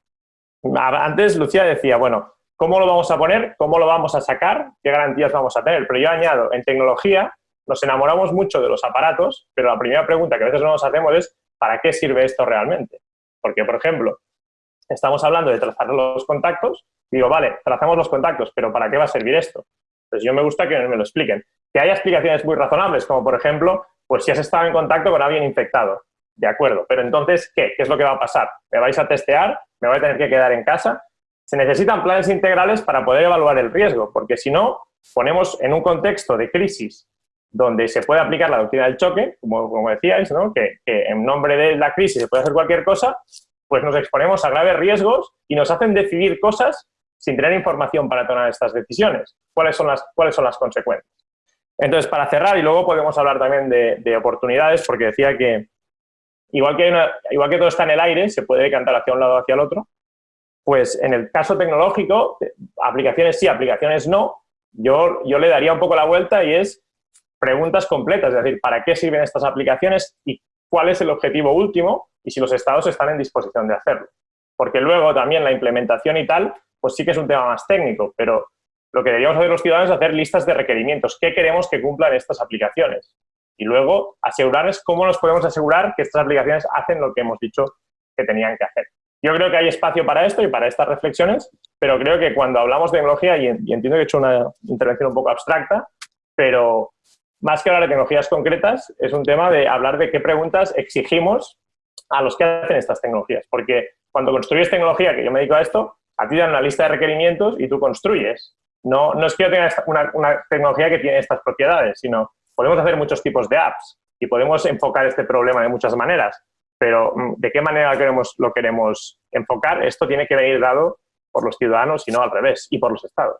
Antes Lucía decía, bueno, ¿cómo lo vamos a poner? ¿Cómo lo vamos a sacar? ¿Qué garantías vamos a tener? Pero yo añado, en tecnología nos enamoramos mucho de los aparatos, pero la primera pregunta que a veces no nos hacemos es ¿para qué sirve esto realmente? Porque, por ejemplo, estamos hablando de trazar los contactos, digo, vale, trazamos los contactos, pero ¿para qué va a servir esto? Pues yo me gusta que me lo expliquen. Que haya explicaciones muy razonables, como por ejemplo, pues si has estado en contacto con alguien infectado, de acuerdo, pero entonces, ¿qué? ¿Qué es lo que va a pasar? ¿Me vais a testear? ¿Me voy a tener que quedar en casa? Se necesitan planes integrales para poder evaluar el riesgo, porque si no, ponemos en un contexto de crisis donde se puede aplicar la doctrina del choque, como, decíais, ¿no? que, en nombre de la crisis se puede hacer cualquier cosa, pues nos exponemos a graves riesgos y nos hacen decidir cosas sin tener información para tomar estas decisiones. ¿Cuáles son las, cuáles son las consecuencias? Entonces, para cerrar, y luego podemos hablar también de, oportunidades, porque decía que igual que, igual que todo está en el aire, se puede decantar hacia un lado o hacia el otro, pues en el caso tecnológico, aplicaciones sí, aplicaciones no, yo, yo le daría un poco la vuelta y es preguntas completas, es decir, ¿para qué sirven estas aplicaciones y cuál es el objetivo último y si los estados están en disposición de hacerlo? Porque luego también la implementación y tal, pues sí que es un tema más técnico, pero lo que deberíamos hacer los ciudadanos es hacer listas de requerimientos. ¿Qué queremos que cumplan estas aplicaciones? Y luego asegurarles cómo nos podemos asegurar que estas aplicaciones hacen lo que hemos dicho que tenían que hacer. Yo creo que hay espacio para esto y para estas reflexiones, pero creo que cuando hablamos de tecnología, y entiendo que he hecho una intervención un poco abstracta, pero más que hablar de tecnologías concretas, es un tema de hablar de qué preguntas exigimos a los que hacen estas tecnologías. Porque cuando construyes tecnología, que yo me dedico a esto, a ti dan una lista de requerimientos y tú construyes. No, no es que tenga una, una tecnología que tiene estas propiedades, sino podemos hacer muchos tipos de apps y podemos enfocar este problema de muchas maneras. Pero mm, ¿de qué manera queremos, lo queremos enfocar? Esto tiene que venir dado por los ciudadanos y no al revés, y por los estados.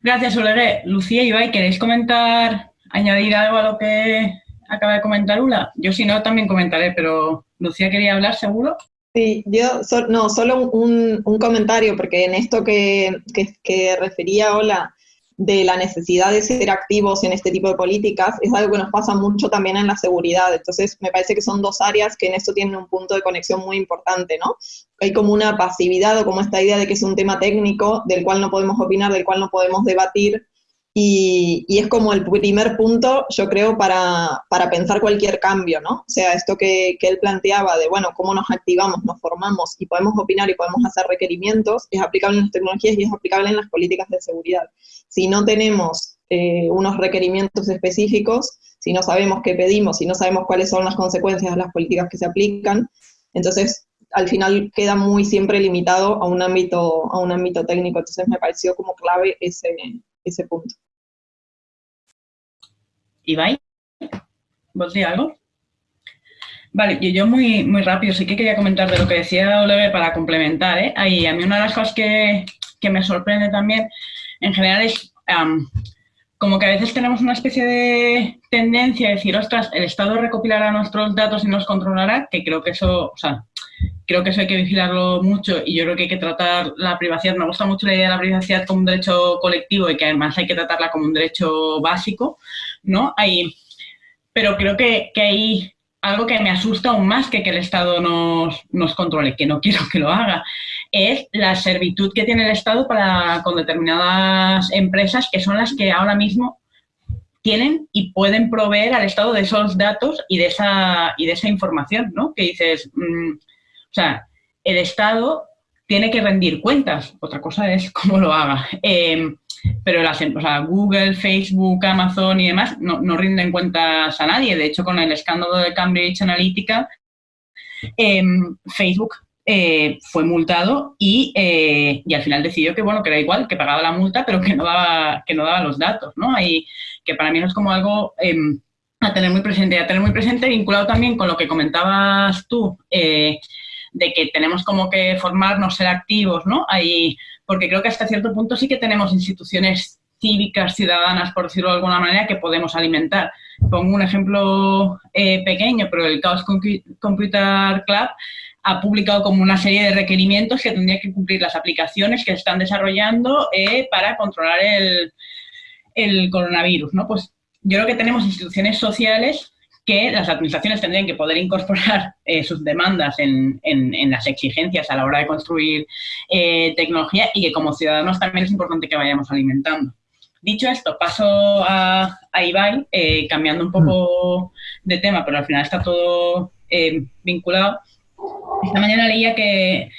Gracias, Olegué. Lucía y Ibai, ¿queréis comentar, añadir algo a lo que acaba de comentar Ula? Yo si no también comentaré, pero Lucía quería hablar, ¿seguro? Sí, yo no, solo un, comentario, porque en esto que, que, refería Hola, de la necesidad de ser activos en este tipo de políticas, es algo que nos pasa mucho también en la seguridad. Entonces, me parece que son dos áreas que en esto tienen un punto de conexión muy importante, ¿no? Hay como una pasividad o como esta idea de que es un tema técnico del cual no podemos opinar, del cual no podemos debatir, y, es como el primer punto, yo creo, para, pensar cualquier cambio, ¿no? O sea, esto que, él planteaba de, bueno, cómo nos activamos, nos formamos y podemos opinar y podemos hacer requerimientos, es aplicable en las tecnologías y es aplicable en las políticas de seguridad. Si no tenemos eh, unos requerimientos específicos, si no sabemos qué pedimos, si no sabemos cuáles son las consecuencias de las políticas que se aplican, entonces al final queda muy siempre limitado a un ámbito, a un ámbito técnico. Entonces me pareció como clave ese, ese punto. Ibai, ¿vos de algo? Vale, y yo muy, muy rápido, sí que quería comentar de lo que decía Oliver para complementar. ¿eh? Ahí, a mí una de las cosas que, me sorprende también, en general, es como que a veces tenemos una especie de tendencia a decir, ostras, el Estado recopilará nuestros datos y nos controlará, que creo que eso, o sea, creo que eso hay que vigilarlo mucho y yo creo que hay que tratar la privacidad. Me gusta mucho la idea de la privacidad como un derecho colectivo y que además hay que tratarla como un derecho básico, ¿no? Hay, pero creo que, hay algo que me asusta aún más que que el Estado nos, nos controle, que no quiero que lo haga, es la servitud que tiene el Estado para con determinadas empresas que son las que ahora mismo tienen y pueden proveer al Estado de esos datos y de esa, y de esa información, ¿no? Que dices, mm, o sea, el Estado tiene que rendir cuentas, otra cosa es cómo lo haga. Em, pero las, o sea, Google, Facebook, Amazon y demás no, no, rinden cuentas a nadie. De hecho, con el escándalo de Cambridge Analytica, em, Facebook eh, fue multado y, eh, y, al final decidió que, bueno, que era igual, que pagaba la multa, pero que no daba, que no daba los datos, ¿no? Y que para mí no es como algo em, a tener muy presente. Y a tener muy presente vinculado también con lo que comentabas tú, eh, de que tenemos como que formarnos, ser activos, ¿no? Ahí, porque creo que hasta cierto punto sí que tenemos instituciones cívicas, ciudadanas, por decirlo de alguna manera, que podemos alimentar. Pongo un ejemplo eh, pequeño, pero el Chaos Computer Club ha publicado como una serie de requerimientos que tendrían que cumplir las aplicaciones que están desarrollando eh, para controlar el, el coronavirus, ¿no? Pues yo creo que tenemos instituciones sociales que las administraciones tendrían que poder incorporar eh, sus demandas en, en, las exigencias a la hora de construir eh, tecnología y que como ciudadanos también es importante que vayamos alimentando. Dicho esto, paso a, a Ibai, eh, cambiando un poco de tema, pero al final está todo vinculado. Esta mañana leía que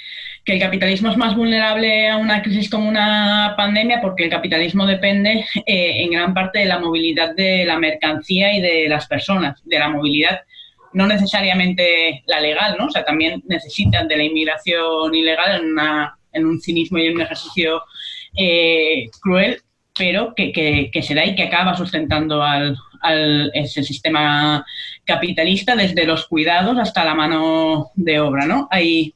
que el capitalismo es más vulnerable a una crisis como una pandemia porque el capitalismo depende eh, en gran parte de la movilidad de la mercancía y de las personas, de la movilidad no necesariamente la legal, ¿no? O sea, también necesitan de la inmigración ilegal en, en un cinismo y en un ejercicio eh, cruel, pero que, que, se da y que acaba sustentando al, al ese sistema capitalista desde los cuidados hasta la mano de obra, ¿no? Hay,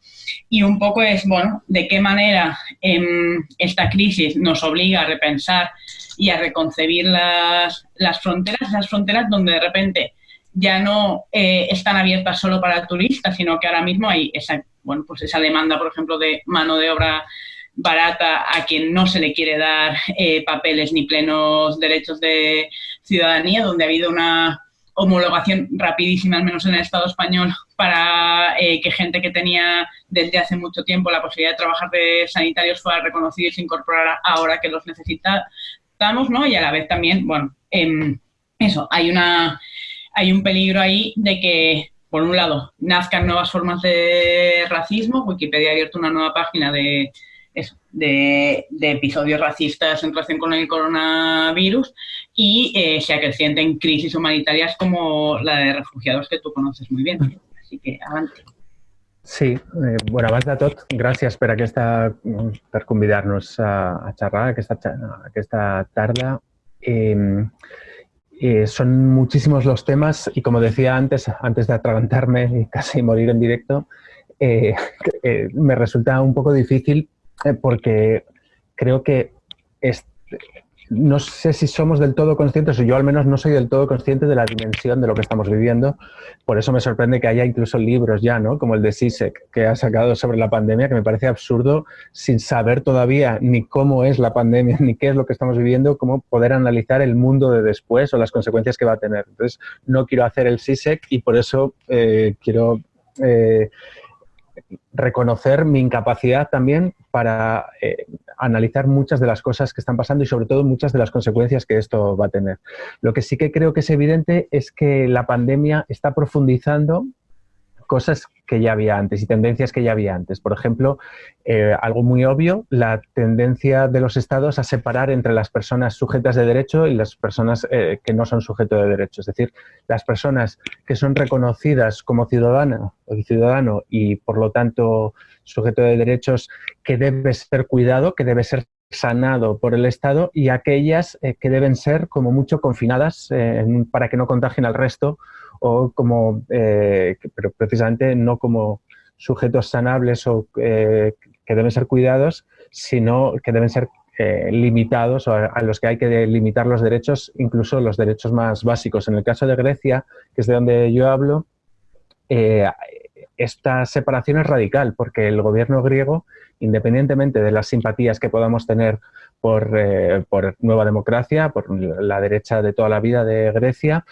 y un poco es, bueno, de qué manera em, esta crisis nos obliga a repensar y a reconcebir las, las fronteras, esas fronteras donde de repente ya no eh, están abiertas solo para turistas, sino que ahora mismo hay esa, bueno, pues esa demanda, por ejemplo, de mano de obra barata a quien no se le quiere dar eh, papeles ni plenos derechos de ciudadanía, donde ha habido una homologación rapidísima, al menos en el Estado español, para eh, que gente que tenía desde hace mucho tiempo la posibilidad de trabajar de sanitarios fuera reconocido y se incorporara ahora que los necesitamos, ¿no? Y a la vez también, bueno, em, eso, hay, una, hay un peligro ahí de que, por un lado, nazcan nuevas formas de racismo. Wikipedia ha abierto una nueva página de, de, episodios racistas en relación con el coronavirus y eh, se acrecienten crisis humanitarias como la de refugiados que tú conoces muy bien. Así que, adelante. Sí, eh, bueno, abans de tot, gràcies per, aquesta, per convidar-nos a, a xerrar aquesta, aquesta tarda. Eh, eh, son muchísimos los temas y como decía antes, antes de atragantarme y casi morir en directo, eh, eh, me resulta un poco difícil eh, porque creo que no sé si somos del todo conscientes, o yo al menos no soy del todo consciente de la dimensión de lo que estamos viviendo. Por eso me sorprende que haya incluso libros ya, ¿no? Como el de SISEC, que ha sacado sobre la pandemia, que me parece absurdo, sin saber todavía ni cómo es la pandemia, ni qué es lo que estamos viviendo, cómo poder analizar el mundo de después o las consecuencias que va a tener. Entonces, no quiero hacer el SISEC y por eso eh, quiero... Eh, reconocer mi incapacidad también para eh, analizar muchas de las cosas que están pasando y sobre todo muchas de las consecuencias que esto va a tener. Lo que sí que creo que es evidente es que la pandemia está profundizando cosas que ya había antes y tendencias que ya había antes. Por ejemplo, eh, algo muy obvio, la tendencia de los estados a separar entre las personas sujetas de derecho y las personas eh, que no son sujetos de derecho. Es decir, las personas que son reconocidas como ciudadana o ciudadano y por lo tanto sujeto de derechos que debe ser cuidado, que debe ser sanado por el Estado y aquellas eh, que deben ser como mucho confinadas para que no contagien al resto o como, eh, pero precisamente no como sujetos sanables o eh, que deben ser cuidados, sino que deben ser eh, limitados o a, los que hay que limitar los derechos, incluso los derechos más básicos. En el caso de Grecia, que es de donde yo hablo, esta separación es radical porque el gobierno griego, independientemente de las simpatías que podamos tener por, por Nueva Democracia, por la derecha de toda la vida de Grecia,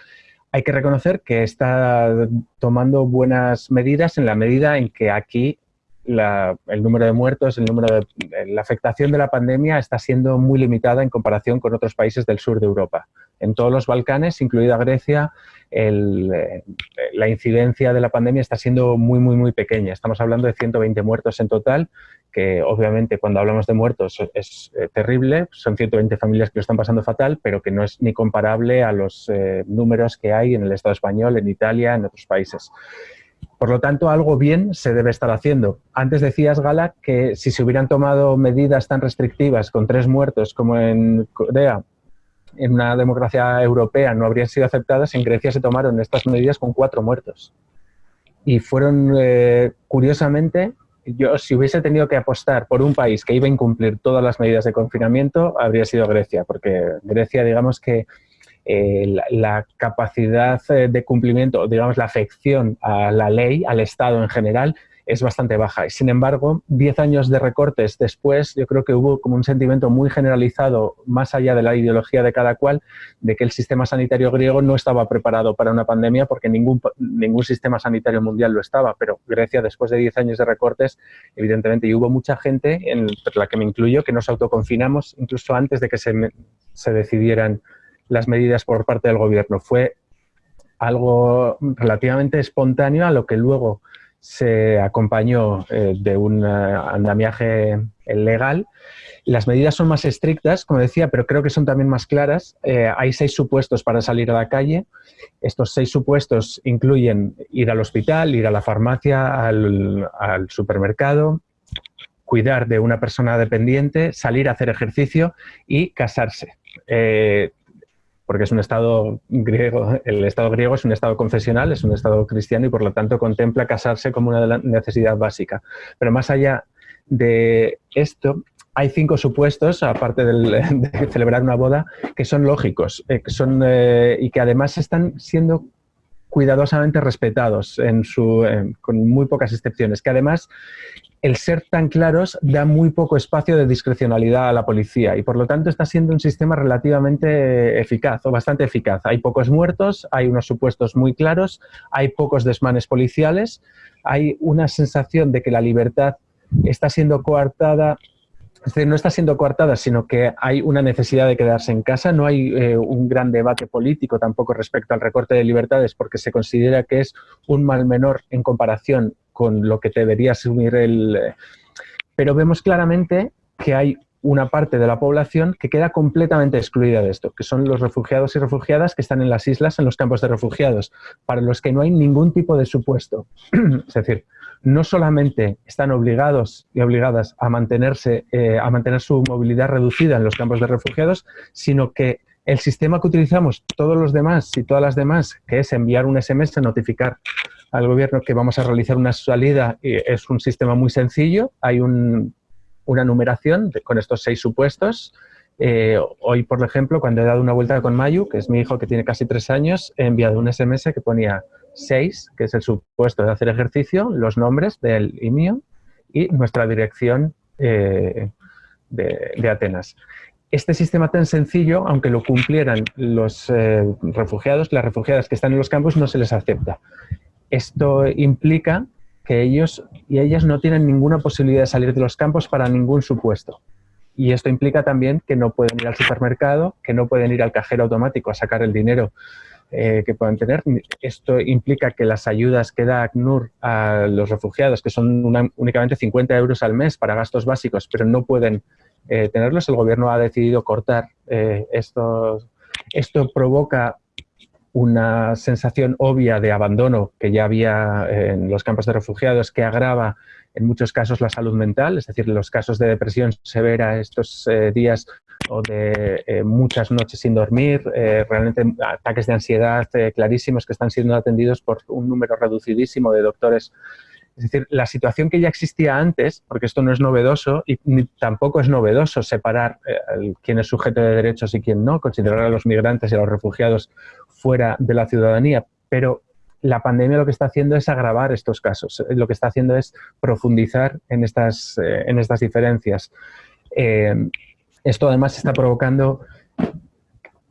hay que reconocer que está tomando buenas medidas en la medida en que aquí el número de muertos, el número de la afectación de la pandemia está siendo muy limitada en comparación con otros países del sur de Europa. En todos los Balcanes, incluida Grecia, eh, la incidencia de la pandemia está siendo muy, muy, muy pequeña. Estamos hablando de 120 muertos en total, que obviamente cuando hablamos de muertos es eh, terrible, son 120 familias que lo están pasando fatal, pero que no es ni comparable a los eh, números que hay en el Estado español, en Italia, en otros países. Por lo tanto, algo bien se debe estar haciendo. Antes decías, Gala, que si se hubieran tomado medidas tan restrictivas con tres muertos como en Corea, en una democracia europea no habrían sido aceptadas, en Grecia se tomaron estas medidas con cuatro muertos. Y fueron, eh, curiosamente, yo si hubiese tenido que apostar por un país que iba a incumplir todas las medidas de confinamiento, habría sido Grecia, porque Grecia, digamos que eh, la, capacidad eh, de cumplimiento, digamos la afección a la ley, al Estado en general, es bastante baja. Sin embargo, diez años de recortes después, yo creo que hubo como un sentimiento muy generalizado, más allá de la ideología de cada cual, de que el sistema sanitario griego no estaba preparado para una pandemia porque ningún, ningún sistema sanitario mundial lo estaba. Pero Grecia, después de diez años de recortes, evidentemente, y hubo mucha gente, en la que me incluyo, que nos autoconfinamos incluso antes de que se, se decidieran las medidas por parte del gobierno. Fue algo relativamente espontáneo a lo que luego se acompañó eh, de un eh, andamiaje legal. Las medidas son más estrictas, como decía, pero creo que son también más claras. Eh, hay seis supuestos para salir a la calle. Estos seis supuestos incluyen ir al hospital, ir a la farmacia, al, supermercado, cuidar de una persona dependiente, salir a hacer ejercicio y casarse porque es un Estado griego, el Estado griego es un Estado confesional, es un Estado cristiano y por lo tanto contempla casarse como una necesidad básica. Pero más allá de esto, hay cinco supuestos, aparte de celebrar una boda, que son lógicos eh, son, eh, y que además están siendo cuidadosamente respetados en su, con muy pocas excepciones, que además el ser tan claros da muy poco espacio de discrecionalidad a la policía y por lo tanto está siendo un sistema relativamente eficaz o bastante eficaz. Hay pocos muertos, hay unos supuestos muy claros, hay pocos desmanes policiales, hay una sensación de que la libertad está siendo coartada es decir, no está siendo coartada, sino que hay una necesidad de quedarse en casa. No hay eh, un gran debate político tampoco respecto al recorte de libertades porque se considera que es un mal menor en comparación con lo que debería asumir el... Pero vemos claramente que hay una parte de la población que queda completamente excluida de esto, que son los refugiados y refugiadas que están en las islas, en los campos de refugiados, para los que no hay ningún tipo de supuesto. es decir, no solamente están obligados y obligadas a mantenerse, eh, a mantener su movilidad reducida en los campos de refugiados, sino que el sistema que utilizamos todos los demás y todas las demás, que es enviar un SMS, notificar al gobierno que vamos a realizar una salida, es un sistema muy sencillo. Hay una numeración con estos seis supuestos Eh, hoy, por ejemplo, cuando he dado una vuelta con Mayu, que es mi hijo que tiene casi tres años, he enviado un SMS que ponía 6, que es el supuesto de hacer ejercicio, los nombres del y mío y nuestra dirección eh, de, Atenas. Este sistema tan sencillo, aunque lo cumplieran los eh, refugiados, las refugiadas que están en los campos, no se les acepta. Esto implica que ellos y ellas no tienen ninguna posibilidad de salir de los campos para ningún supuesto. Y esto implica también que no pueden ir al supermercado, que no pueden ir al cajero automático a sacar el dinero eh, que puedan tener. Esto implica que las ayudas que da ACNUR a los refugiados, que son únicamente 50 euros al mes para gastos básicos, pero no pueden eh, tenerlos, el gobierno ha decidido cortar eh, estos. Esto provoca una sensación obvia de abandono que ya había en los campos de refugiados que agrava en muchos casos la salud mental, es decir, los casos de depresión severa estos días o de eh, muchas noches sin dormir, eh, realmente ataques de ansiedad eh, clarísimos que están siendo atendidos por un número reducidísimo de doctores. Es decir, la situación que ya existía antes, porque esto no es novedoso y tampoco es novedoso separar quién es sujeto de derechos y quién no, considerar a los migrantes y a los refugiados fuera de la ciudadanía, pero la pandemia lo que está haciendo es agravar estos casos, lo que está haciendo es profundizar en estas, en estas diferencias. Esto además está provocando,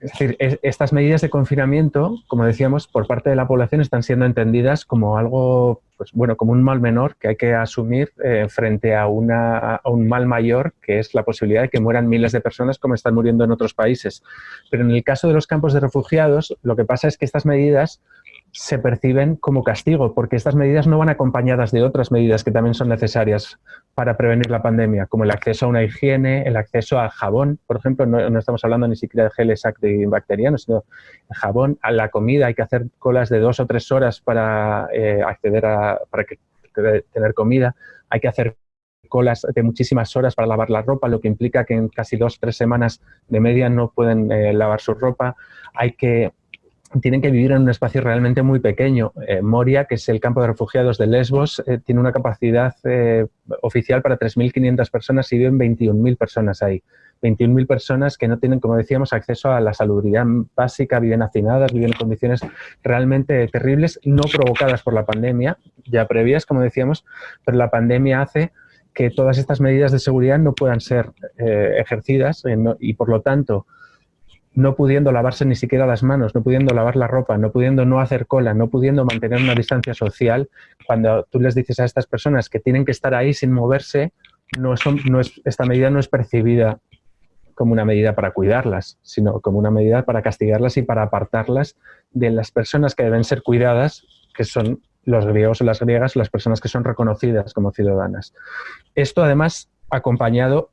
es decir, estas medidas de confinamiento, como decíamos, por parte de la población están siendo entendidas como algo, pues bueno, como un mal menor que hay que asumir eh, frente a, una, a un mal mayor, que es la posibilidad de que mueran miles de personas como están muriendo en otros países. Pero en el caso de los campos de refugiados, lo que pasa es que estas medidas se perciben como castigo, porque estas medidas no van acompañadas de otras medidas que también son necesarias para prevenir la pandemia, como el acceso a una higiene, el acceso al jabón, por ejemplo, no, estamos hablando ni siquiera de geles antibacterianos, sino jabón, a la comida, hay que hacer colas de dos o tres horas para eh, acceder a, para tener comida, hay que hacer colas de muchísimas horas para lavar la ropa, lo que implica que en casi dos o tres semanas de media no pueden eh, lavar su ropa, hay que tienen que vivir en un espacio realmente muy pequeño. Eh, Moria, que es el campo de refugiados de Lesbos, eh, tiene una capacidad eh, oficial para 3.500 personas y viven 21.000 personas ahí. 21.000 personas que no tienen, como decíamos, acceso a la salubridad básica, viven hacinadas, viven en condiciones realmente terribles, no provocadas por la pandemia, ya previas, como decíamos, pero la pandemia hace que todas estas medidas de seguridad no puedan ser ejercidas y, por lo tanto, no pudiendo lavarse ni siquiera las manos, no pudiendo lavar la ropa, no pudiendo no hacer cola, no pudiendo mantener una distancia social, cuando tú les dices a estas personas que tienen que estar ahí sin moverse, no, es, esta medida no es percibida como una medida para cuidarlas, sino como una medida para castigarlas y para apartarlas de las personas que deben ser cuidadas, que son los griegos o las griegas, las personas que son reconocidas como ciudadanas. Esto además acompañado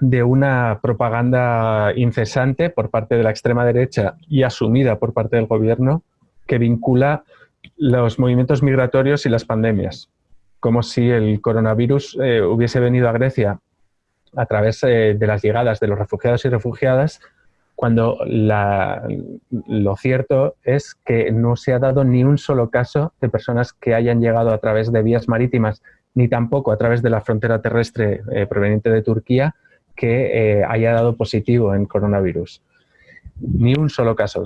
de una propaganda incesante por parte de la extrema derecha y asumida por parte del gobierno que vincula los movimientos migratorios y las pandemias, como si el coronavirus eh, hubiese venido a Grecia a través eh, de las llegadas de los refugiados y refugiadas, cuando lo cierto es que no se ha dado ni un solo caso de personas que hayan llegado a través de vías marítimas, ni tampoco a través de la frontera terrestre eh, proveniente de Turquía, que eh, haya dado positivo en coronavirus. Ni un solo caso.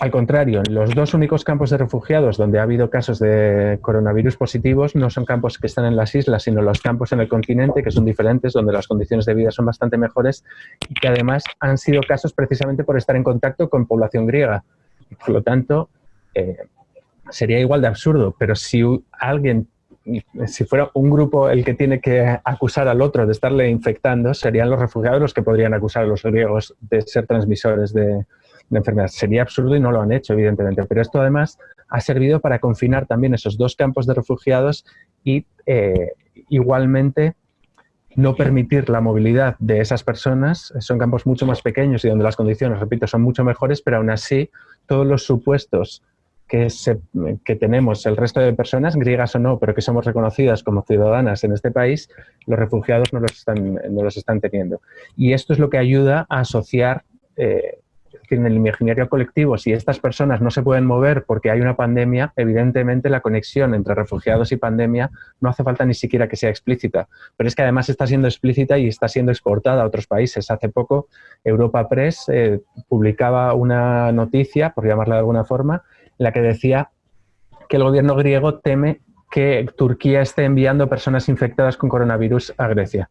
Al contrario, los dos únicos campos de refugiados donde ha habido casos de coronavirus positivos no son campos que están en las islas, sino los campos en el continente, que son diferentes, donde las condiciones de vida son bastante mejores y que además han sido casos precisamente por estar en contacto con población griega. Por lo tanto, eh, sería igual de absurdo, pero si alguien si fuera un grupo el que tiene que acusar al otro de estarle infectando, serían los refugiados los que podrían acusar a los griegos de ser transmisores de, de enfermedad. Sería absurdo y no lo han hecho, evidentemente. Pero esto además ha servido para confinar también esos dos campos de refugiados y eh, igualmente no permitir la movilidad de esas personas. Son campos mucho más pequeños y donde las condiciones, repito, son mucho mejores, pero aún así todos los supuestos que, que, tenemos el resto de personas, griegas o no, pero que somos reconocidas como ciudadanas en este país, los refugiados no los están, no los están teniendo. Y esto es lo que ayuda a asociar, eh, en el imaginario colectivo, si estas personas no se pueden mover porque hay una pandemia, evidentemente la conexión entre refugiados y pandemia no hace falta ni siquiera que sea explícita. Pero es que además está siendo explícita y está siendo exportada a otros países. Hace poco Europa Press eh, publicaba una noticia, por llamarla de alguna forma, la que decía que el gobierno griego teme que Turquía esté enviando personas infectadas con coronavirus a Grecia.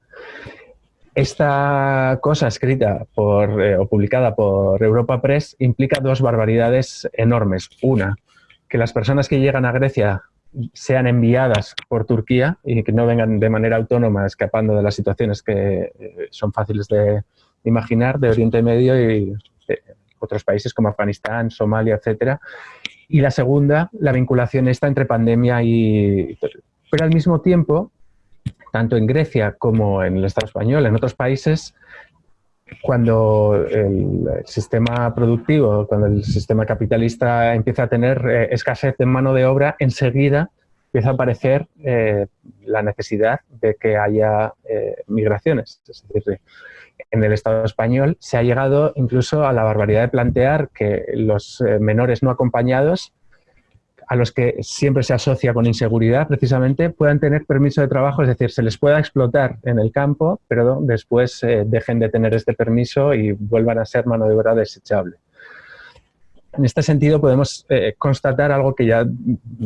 Esta cosa escrita eh, o publicada por Europa Press implica dos barbaridades enormes. Una, que las personas que llegan a Grecia sean enviadas por Turquía y que no vengan de manera autónoma escapando de las situaciones que eh, son fáciles de imaginar de Oriente Medio y eh, otros países como Afganistán, Somalia, etcétera, y la segunda, la vinculación está entre pandemia y... Pero al mismo tiempo, tanto en Grecia como en el Estado español, en otros países, cuando el sistema productivo, cuando el sistema capitalista empieza a tener eh, escasez de mano de obra, enseguida empieza a aparecer eh, la necesidad de que haya eh, migraciones. Es decir, en el Estado español se ha llegado incluso a la barbaridad de plantear que los eh, menores no acompañados, a los que siempre se asocia con inseguridad, precisamente, puedan tener permiso de trabajo, es decir, se les pueda explotar en el campo, pero después eh, dejen de tener este permiso y vuelvan a ser mano de obra desechable. En este sentido podemos eh, constatar algo que ya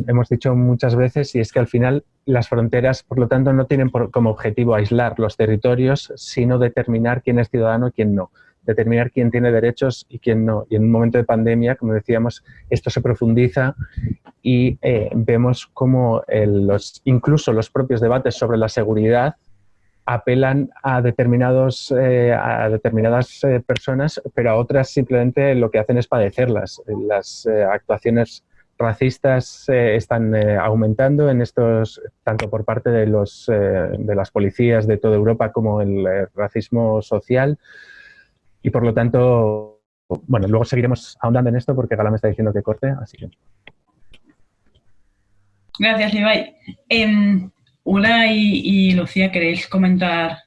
hemos dicho muchas veces y es que al final las fronteras, por lo tanto, no tienen como objetivo aislar los territorios, sino determinar quién es ciudadano y quién no, determinar quién tiene derechos y quién no. Y en un momento de pandemia, como decíamos, esto se profundiza y eh, vemos cómo incluso los propios debates sobre la seguridad apelan a, determinados, eh, a determinadas eh, personas, pero a otras simplemente lo que hacen es padecerlas. Las eh, actuaciones racistas están aumentando en estos, tanto por parte de, los, de las policías de toda Europa como el racismo social. Y por lo tanto, bueno, luego seguiremos ahondando en esto porque Gala me está diciendo que corte, así que... Gracias, Ibai. Em, Ula y, Lucía, ¿queréis comentar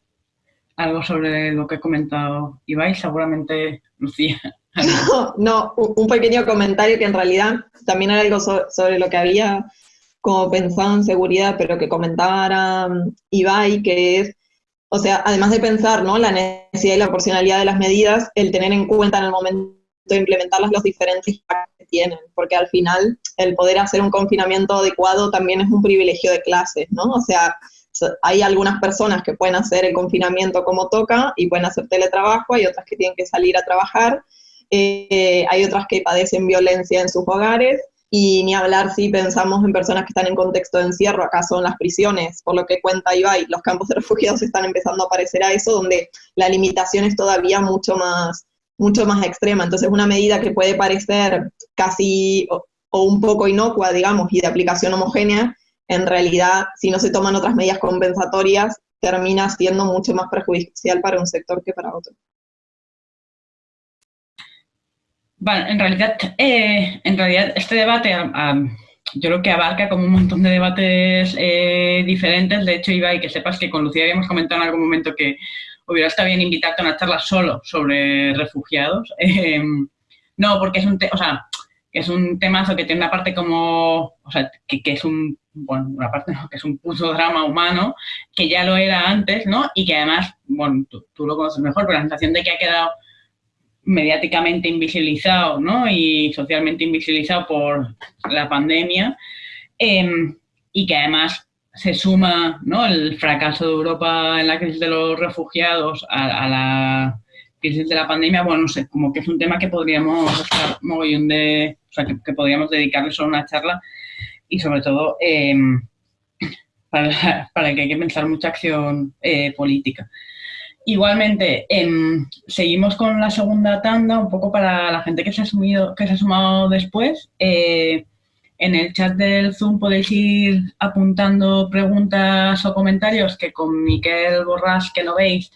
algo sobre lo que he comentado Ibai? Seguramente Lucía. No, un pequeño comentario que en realidad también era algo sobre lo que había como pensado en seguridad, pero que comentaba um, Ibai, que es, o sea, además de pensar ¿no? la necesidad y la proporcionalidad de las medidas, el tener en cuenta en el momento implementarlas los diferentes que tienen, porque al final el poder hacer un confinamiento adecuado también es un privilegio de clases, ¿no? O sea, hay algunas personas que pueden hacer el confinamiento como toca y pueden hacer teletrabajo, hay otras que tienen que salir a trabajar, eh, hay otras que padecen violencia en sus hogares, y ni hablar si pensamos en personas que están en contexto de encierro, acá son las prisiones, por lo que cuenta Ibai, los campos de refugiados están empezando a parecer a eso, donde la limitación es todavía mucho más, mucho más extrema. Entonces, una medida que puede parecer casi o, un poco inocua, digamos, y de aplicación homogénea, en realidad, si no se toman otras medidas compensatorias, termina siendo mucho más perjudicial para un sector que para otro. Bueno, en realidad, eh, en realidad este debate yo creo que abarca como un montón de debates eh, diferentes. De hecho, Iba, y que sepas que con Lucía habíamos comentado en algún momento que hubiera estado bien invitarte a una charla solo sobre refugiados. Em, no, porque es un, o sea, es un temazo que tiene una parte como, o sea, que, es un, bueno, una parte que es un puto drama humano, que ya lo era antes, ¿no? Y que además, bueno, tú, lo conoces mejor, pero la sensación de que ha quedado mediáticamente invisibilizado, ¿no? Y socialmente invisibilizado por la pandemia, em, y que además se suma ¿no? el fracaso de Europa en la crisis de los refugiados a, la crisis de la pandemia, bueno, no sé, como que es un tema que podríamos estar mogollón de, o sea, que, podríamos dedicarle solo una charla y sobre todo em, para, para, que hay que pensar mucha acción eh, política. Igualmente, em, seguimos con la segunda tanda, un poco para la gente que se ha, sumido, que se ha sumado después. Eh, en el chat del Zoom podéis ir apuntando preguntas o comentarios que con Miquel Borrás, que lo veis,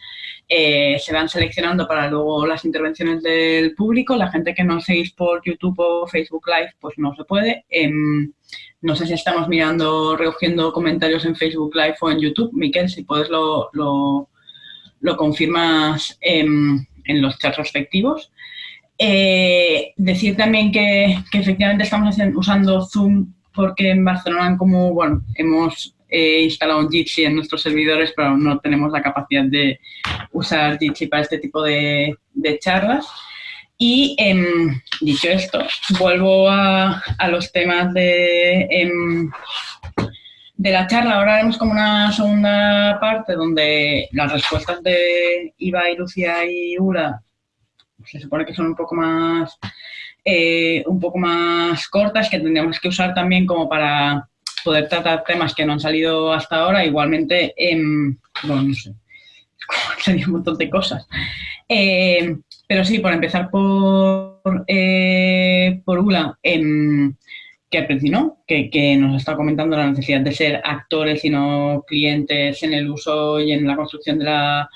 eh, se van seleccionando para luego las intervenciones del público. La gente que no seguís por YouTube o Facebook Live, pues no se puede. Em, no sé si estamos mirando, recogiendo comentarios en Facebook Live o en YouTube. Miquel, si puedes lo, lo, confirmas en los chats respectivos. Decir también que, efectivamente estamos usando Zoom porque en Barcelona como, bueno, hemos eh, instalado un Jitsi en nuestros servidores, pero no tenemos la capacidad de usar Jitsi para este tipo de, charlas. Y em, dicho esto, vuelvo a, los temas de, em, de la charla. Ahora haremos como una segunda parte donde las respuestas de Iba y Lucia y Ura se supone que son un poco más eh, un poco más cortas que tendríamos que usar también como para poder tratar temas que no han salido hasta ahora, igualmente, bueno, no sé, sería un montón de cosas. Eh, pero sí, por empezar por, eh, por Ula, em, que principio, que, que, nos está comentando la necesidad de ser actores y no clientes en el uso y en la construcción de la,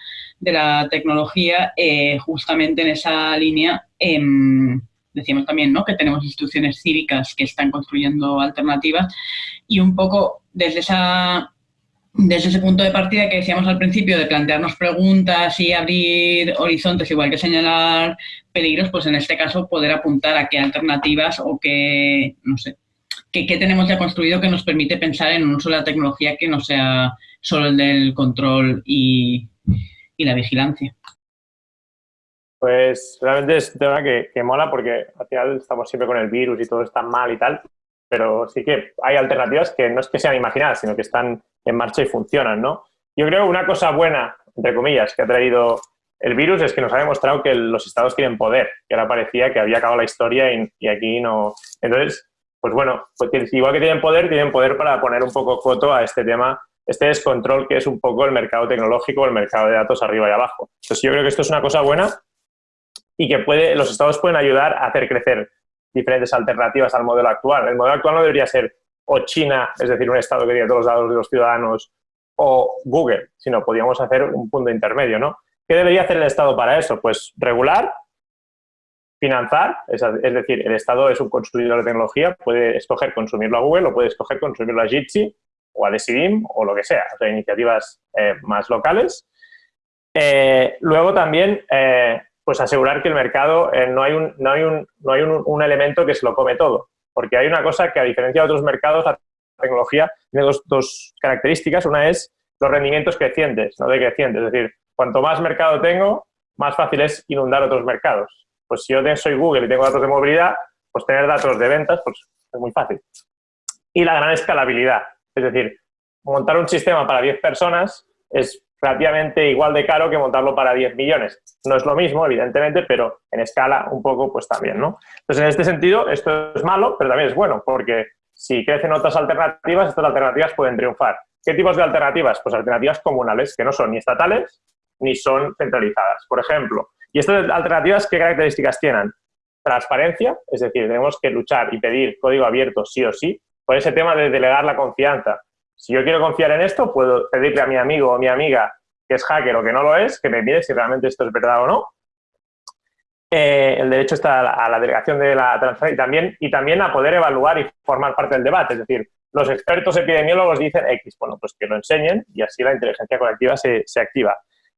de la tecnología, eh, justamente en esa línea. Em, decíamos también ¿no? que tenemos instituciones cívicas que están construyendo alternativas y un poco desde, esa, desde ese punto de partida que decíamos al principio de plantearnos preguntas y abrir horizontes, igual que señalar peligros, pues en este caso poder apuntar a qué alternativas o qué, no sé, qué, tenemos ya construido que nos permite pensar en un uso de la tecnología que no sea solo el del control y, y la vigilancia. Pues realmente es un tema que, mola porque al final estamos siempre con el virus y todo está mal y tal, pero sí que hay alternativas que no es que sean imaginadas, sino que están en marcha y funcionan, ¿no? Yo creo que una cosa buena, entre comillas, que ha traído el virus es que nos ha demostrado que los estados tienen poder, que ahora parecía que había acabado la historia y, aquí no... Entonces, pues bueno, pues igual que tienen poder, tienen poder para poner un poco coto a este tema, este descontrol que es un poco el mercado tecnológico, el mercado de datos arriba y abajo. Entonces yo creo que esto es una cosa buena y que puede, los estados pueden ayudar a hacer crecer diferentes alternativas al modelo actual. El modelo actual no debería ser o China, es decir, un estado que tiene todos los datos de los ciudadanos, o Google, sino podríamos hacer un punto intermedio, ¿no? ¿Qué debería hacer el Estado para eso? Pues regular, financiar, es, decir, el Estado es un consumidor de tecnología, puede escoger consumirlo a Google o puede escoger consumirlo a Jitsi o a Decidim o lo que sea, o sea, iniciativas eh, más locales. Eh, luego también eh, pues asegurar que el mercado no hay, un, no hay, un, no hay un, elemento que se lo come todo. Porque hay una cosa que, a diferencia de otros mercados, la tecnología tiene dos, dos características. Una es los rendimientos crecientes, no decrecientes. Es decir, cuanto más mercado tengo, más fácil es inundar otros mercados. Pues si yo soy Google y tengo datos de movilidad, pues tener datos de ventas pues es muy fácil. Y la gran escalabilidad. Es decir, montar un sistema para 10 personas es relativamente igual de caro que montarlo para 10 millones. No es lo mismo, evidentemente, pero en escala un poco, pues también, ¿no? Entonces, en este sentido, esto es malo, pero también es bueno, porque si crecen otras alternativas, estas alternativas pueden triunfar. ¿Qué tipos de alternativas? Pues alternativas comunales, que no son ni estatales ni son centralizadas, por ejemplo. ¿Y estas alternativas qué características tienen? Transparencia, es decir, tenemos que luchar y pedir código abierto sí o sí, por ese tema de delegar la confianza. Si yo quiero confiar en esto, puedo pedirle a mi amigo o mi amiga que es hacker o que no lo es, que me mire si realmente esto es verdad o no. Eh, el derecho está a la, delegación de la transferencia y también, y también a poder evaluar y formar parte del debate. Es decir, los expertos epidemiólogos dicen X, bueno, pues que lo enseñen y así la inteligencia colectiva se, activa.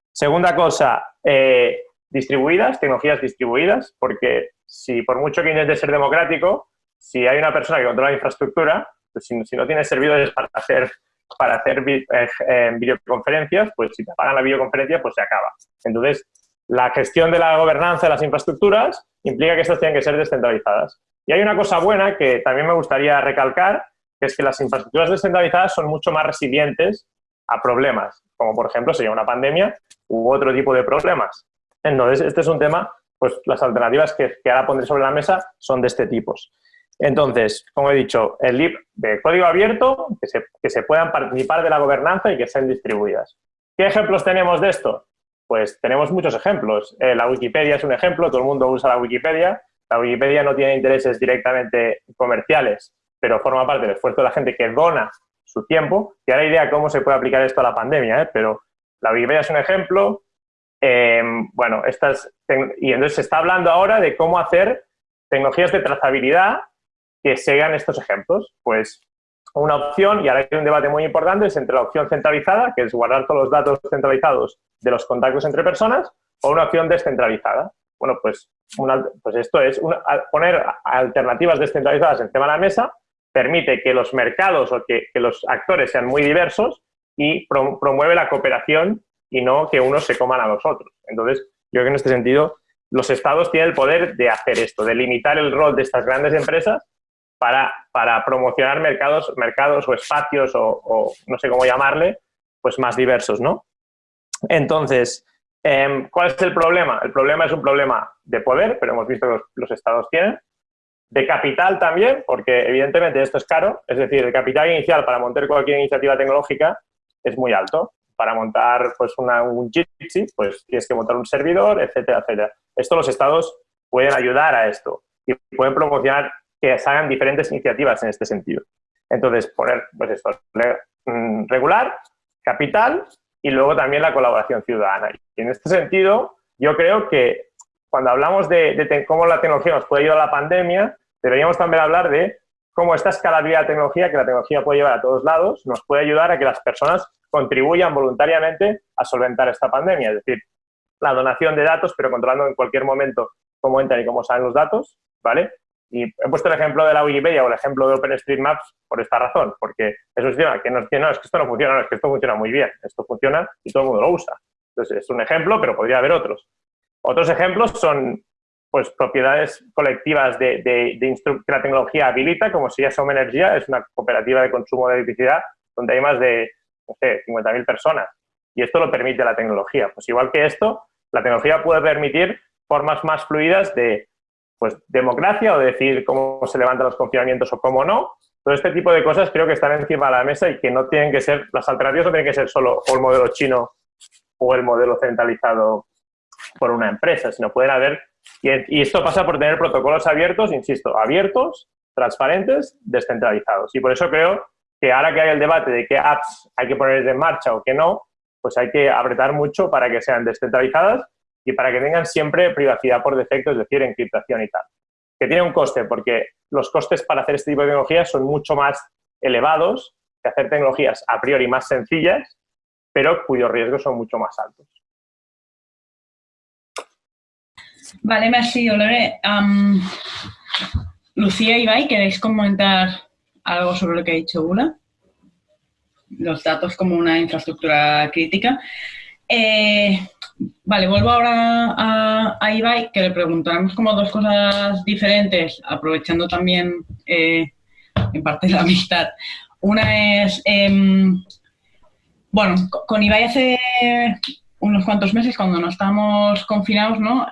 Segunda cosa, eh, distribuidas, tecnologías distribuidas, porque si por mucho que intente ser democrático, si hay una persona que controla la infraestructura, pues si, no tienes servidores para hacer, para hacer eh, eh, videoconferencias, pues si te apagan la videoconferencia, pues se acaba. Entonces, la gestión de la gobernanza de las infraestructuras implica que estas tienen que ser descentralizadas. Y hay una cosa buena que también me gustaría recalcar, que es que las infraestructuras descentralizadas son mucho más resilientes a problemas, como por ejemplo sería una pandemia u otro tipo de problemas. Entonces, este es un tema, pues las alternativas que, que ahora pondré sobre la mesa son de este tipo. Entonces, como he dicho, el LIB de código abierto, que se, puedan participar de la gobernanza y que sean distribuidas. ¿Qué ejemplos tenemos de esto? Pues tenemos muchos ejemplos. Eh, la Wikipedia es un ejemplo, todo el mundo usa la Wikipedia. La Wikipedia no tiene intereses directamente comerciales, pero forma parte del esfuerzo de la gente que dona su tiempo. Y ahora idea cómo se puede aplicar esto a la pandemia, ¿eh? pero la Wikipedia es un ejemplo. Em, bueno, estas, y entonces se está hablando ahora de cómo hacer tecnologías de trazabilidad que sean estos ejemplos. Pues una opción, y ahora hay un debate muy importante, es entre la opción centralizada, que es guardar todos los datos centralizados de los contactos entre personas, o una opción descentralizada. Bueno, pues, pues esto es poner alternativas descentralizadas encima de la mesa, permite que los mercados o que, los actores sean muy diversos y promueve la cooperación y no que unos se coman a los otros. Entonces, yo creo que en este sentido los estados tienen el poder de hacer esto, de limitar el rol de estas grandes empresas para, para promocionar mercados, mercados o espacios o, no sé cómo llamarle, pues más diversos, ¿no? Entonces, em, ¿cuál es el problema? El problema es un problema de poder, pero hemos visto que los, estados tienen, de capital también, porque evidentemente esto es caro, es decir, el capital inicial para montar cualquier iniciativa tecnológica es muy alto. Para montar pues, una, un Jitsi, pues tienes que montar un servidor, etcétera, etcétera. Esto los estados pueden ayudar a esto y pueden promocionar que se hagan diferentes iniciativas en este sentido. Entonces, poner, pues esto, mm, regular, capital y luego también la colaboración ciudadana. Y en este sentido, yo creo que cuando hablamos de, cómo la tecnología nos puede ayudar a la pandemia, deberíamos también hablar de cómo esta escalabilidad de tecnología, que la tecnología puede llevar a todos lados, nos puede ayudar a que las personas contribuyan voluntariamente a solventar esta pandemia. Es decir, la donación de datos, pero controlando en cualquier momento cómo entran y cómo salen los datos, ¿vale? Y he puesto el ejemplo de la Wikipedia o el ejemplo de OpenStreetMaps por esta razón, porque es un sistema que no, es que esto no funciona, no, es que esto funciona muy bien, esto funciona y todo el mundo lo usa. Entonces, es un ejemplo, pero podría haber otros. Otros ejemplos son pues, propiedades colectivas de, de, que la tecnología habilita, como si ya Soma Energía, es una cooperativa de consumo de electricidad donde hay más de, no sé, 50.000 personas. Y esto lo permite la tecnología. Pues igual que esto, la tecnología puede permitir formas más fluidas de pues, democracia o decir cómo se levantan los confinamientos o cómo no. Todo este tipo de cosas creo que están encima de la mesa y que no tienen que ser, las alternativas no tienen que ser solo el modelo chino o el modelo centralizado por una empresa, sino pueden haber, y, esto pasa por tener protocolos abiertos, insisto, abiertos, transparentes, descentralizados. Y por eso creo que ahora que hay el debate de qué apps hay que poner en marcha o qué no, pues hay que apretar mucho para que sean descentralizadas y para que tengan siempre privacidad por defecto, es decir, encriptación y tal. Que tiene un coste, porque los costes para hacer este tipo de tecnologías son mucho más elevados que hacer tecnologías a priori más sencillas, pero cuyos riesgos son mucho más altos. Vale, merci, Olere. Lucía y Ibai, ¿queréis comentar algo sobre lo que ha dicho Ula? Los datos como una infraestructura crítica. Eh, vale, vuelvo ahora a, Ibai, que le preguntaremos como dos cosas diferentes, aprovechando también eh, en parte la amistad. Una es, em, bueno, con Ibai hace unos cuantos meses, cuando no estábamos confinados, ¿no?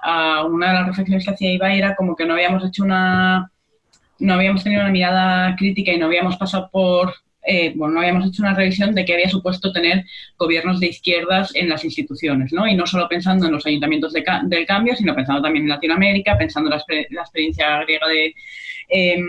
una de las reflexiones que hacía Ibai era como que no habíamos hecho una, no habíamos tenido una mirada crítica y no habíamos pasado por eh, bueno, no habíamos hecho una revisión de qué había supuesto tener gobiernos de izquierdas en las instituciones, ¿no? Y no solo pensando en los ayuntamientos del cambio, sino pensando también en Latinoamérica, pensando en la, experiencia griega de eh,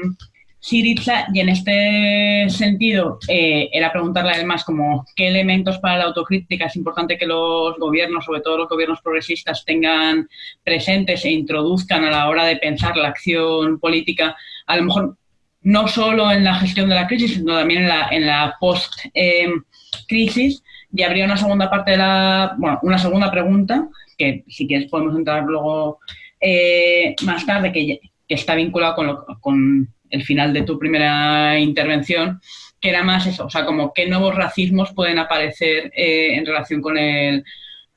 Siriza, y en este sentido eh, era preguntarle además como qué elementos para la autocrítica es importante que los gobiernos, sobre todo los gobiernos progresistas, tengan presentes e introduzcan a la hora de pensar la acción política, a lo mejor no solo en la gestión de la crisis, sino también en la, en la post-crisis. y habría una segunda parte de la, bueno, una segunda pregunta, que si quieres podemos entrar luego eh, más tarde, que, está vinculado con, con el final de tu primera intervención, que era más eso, o sea, como qué nuevos racismos pueden aparecer eh, en relación con el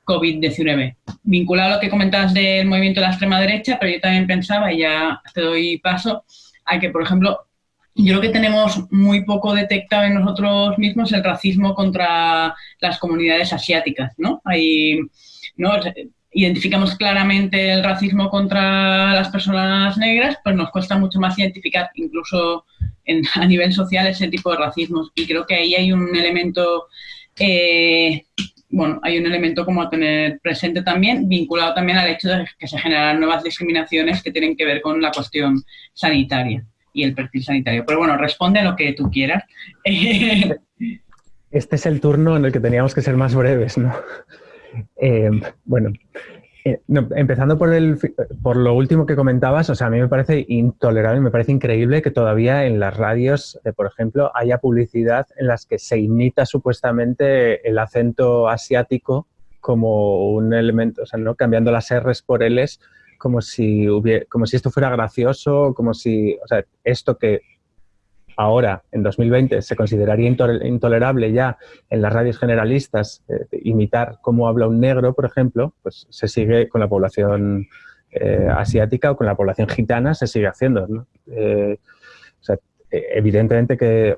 COVID-19. Vinculado a lo que comentabas del movimiento de la extrema derecha, pero yo también pensaba, y ya te doy paso, a que, por ejemplo, yo creo que tenemos muy poco detectado en nosotros mismos el racismo contra las comunidades asiáticas, ¿no? ¿no? Identificamos claramente el racismo contra las personas negras, pues nos cuesta mucho más identificar incluso a nivel social ese tipo de racismos. Y creo que ahí hay un elemento, eh, bueno, hay un elemento como a tener presente también, vinculado también al hecho de que se generan nuevas discriminaciones que tienen que ver con la cuestión sanitaria y el perfil sanitario. Pero bueno, responde a lo que tú quieras. Este es el turno en el que teníamos que ser más breves, ¿no? Eh, bueno, eh, empezando por, el, por lo último que comentabas, o sea, a mí me parece intolerable, me parece increíble que todavía en las radios, eh, por ejemplo, haya publicidad en las que se imita supuestamente el acento asiático como un elemento, o sea, ¿no? cambiando las R's por L's como si, como si esto fuera gracioso, como si, o sea, esto que ahora, en 2020, se consideraría intolerable ya en las radios generalistas eh, imitar cómo habla un negro, por ejemplo, pues se sigue con la población eh, asiática o con la población gitana, se sigue haciendo. Eh, evidentemente que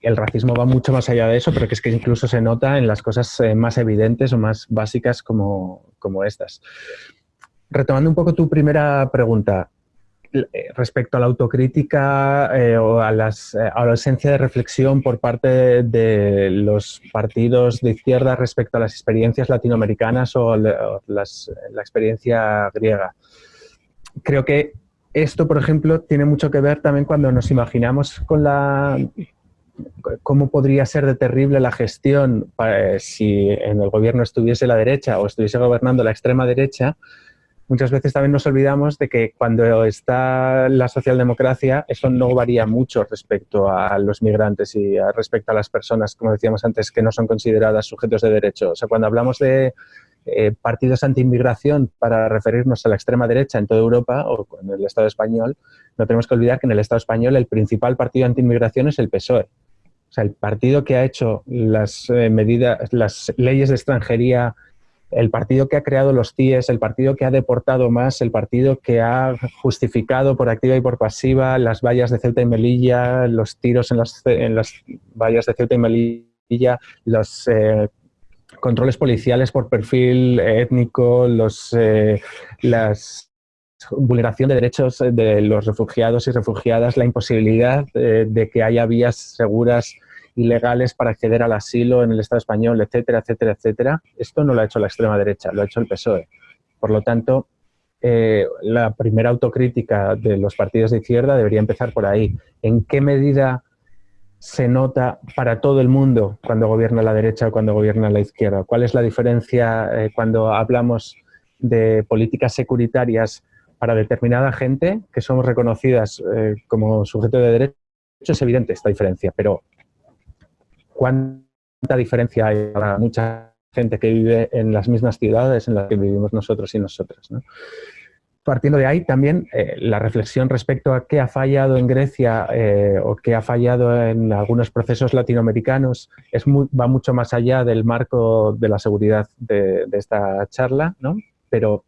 el racismo va mucho más allá de eso, pero que es que incluso se nota en las cosas más evidentes o más básicas como, como estas. Retomando un poco tu primera pregunta, eh, respecto a la autocrítica eh, o a, las, eh, a, la esencia de reflexión por parte de los partidos de izquierda respecto a las experiencias latinoamericanas o, las, la experiencia griega. Creo que esto, por ejemplo, tiene mucho que ver también cuando nos imaginamos con la cómo podría ser de terrible la gestión si en el gobierno estuviese la derecha o estuviese gobernando la extrema derecha, muchas veces también nos olvidamos de que cuando está la socialdemocracia, eso no varía mucho respecto a los migrantes y respecto a las personas, como decíamos antes, que no son consideradas sujetos de derecho. O sea, cuando hablamos de eh, partidos anti-inmigración para referirnos a la extrema derecha en toda Europa o en el Estado español, no tenemos que olvidar que en el Estado español el principal partido anti-inmigración es el PSOE. O sea, el partido que ha hecho las eh, medidas, las leyes de extranjería el partido que ha creado los CIES, el partido que ha deportado más, el partido que ha justificado por activa y por pasiva las vallas de Ceuta y Melilla, los tiros en las, en las vallas de Ceuta y Melilla, los eh, controles policiales por perfil étnico, los, eh, las vulneración de derechos de los refugiados y refugiadas, la imposibilidad eh, de que haya vías seguras ilegales para acceder al asilo en el Estado español, etcétera, etcétera, etcétera. Esto no lo ha hecho la extrema derecha, lo ha hecho el PSOE. Por lo tanto, eh, la primera autocrítica de los partidos de izquierda debería empezar por ahí. ¿En qué medida se nota para todo el mundo cuando gobierna la derecha o cuando gobierna la izquierda? ¿Cuál es la diferencia eh, cuando hablamos de políticas securitarias para determinada gente que somos reconocidas eh, como sujeto de derecho? Es evidente esta diferencia, pero cuánta diferencia hay para mucha gente que vive en las mismas ciudades en las que vivimos nosotros y nosotras. Partiendo de ahí también eh, la reflexión respecto a qué ha fallado en Grecia eh, o qué ha fallado en algunos procesos latinoamericanos es va mucho más allá del marco de la seguridad de, esta charla, ¿no? pero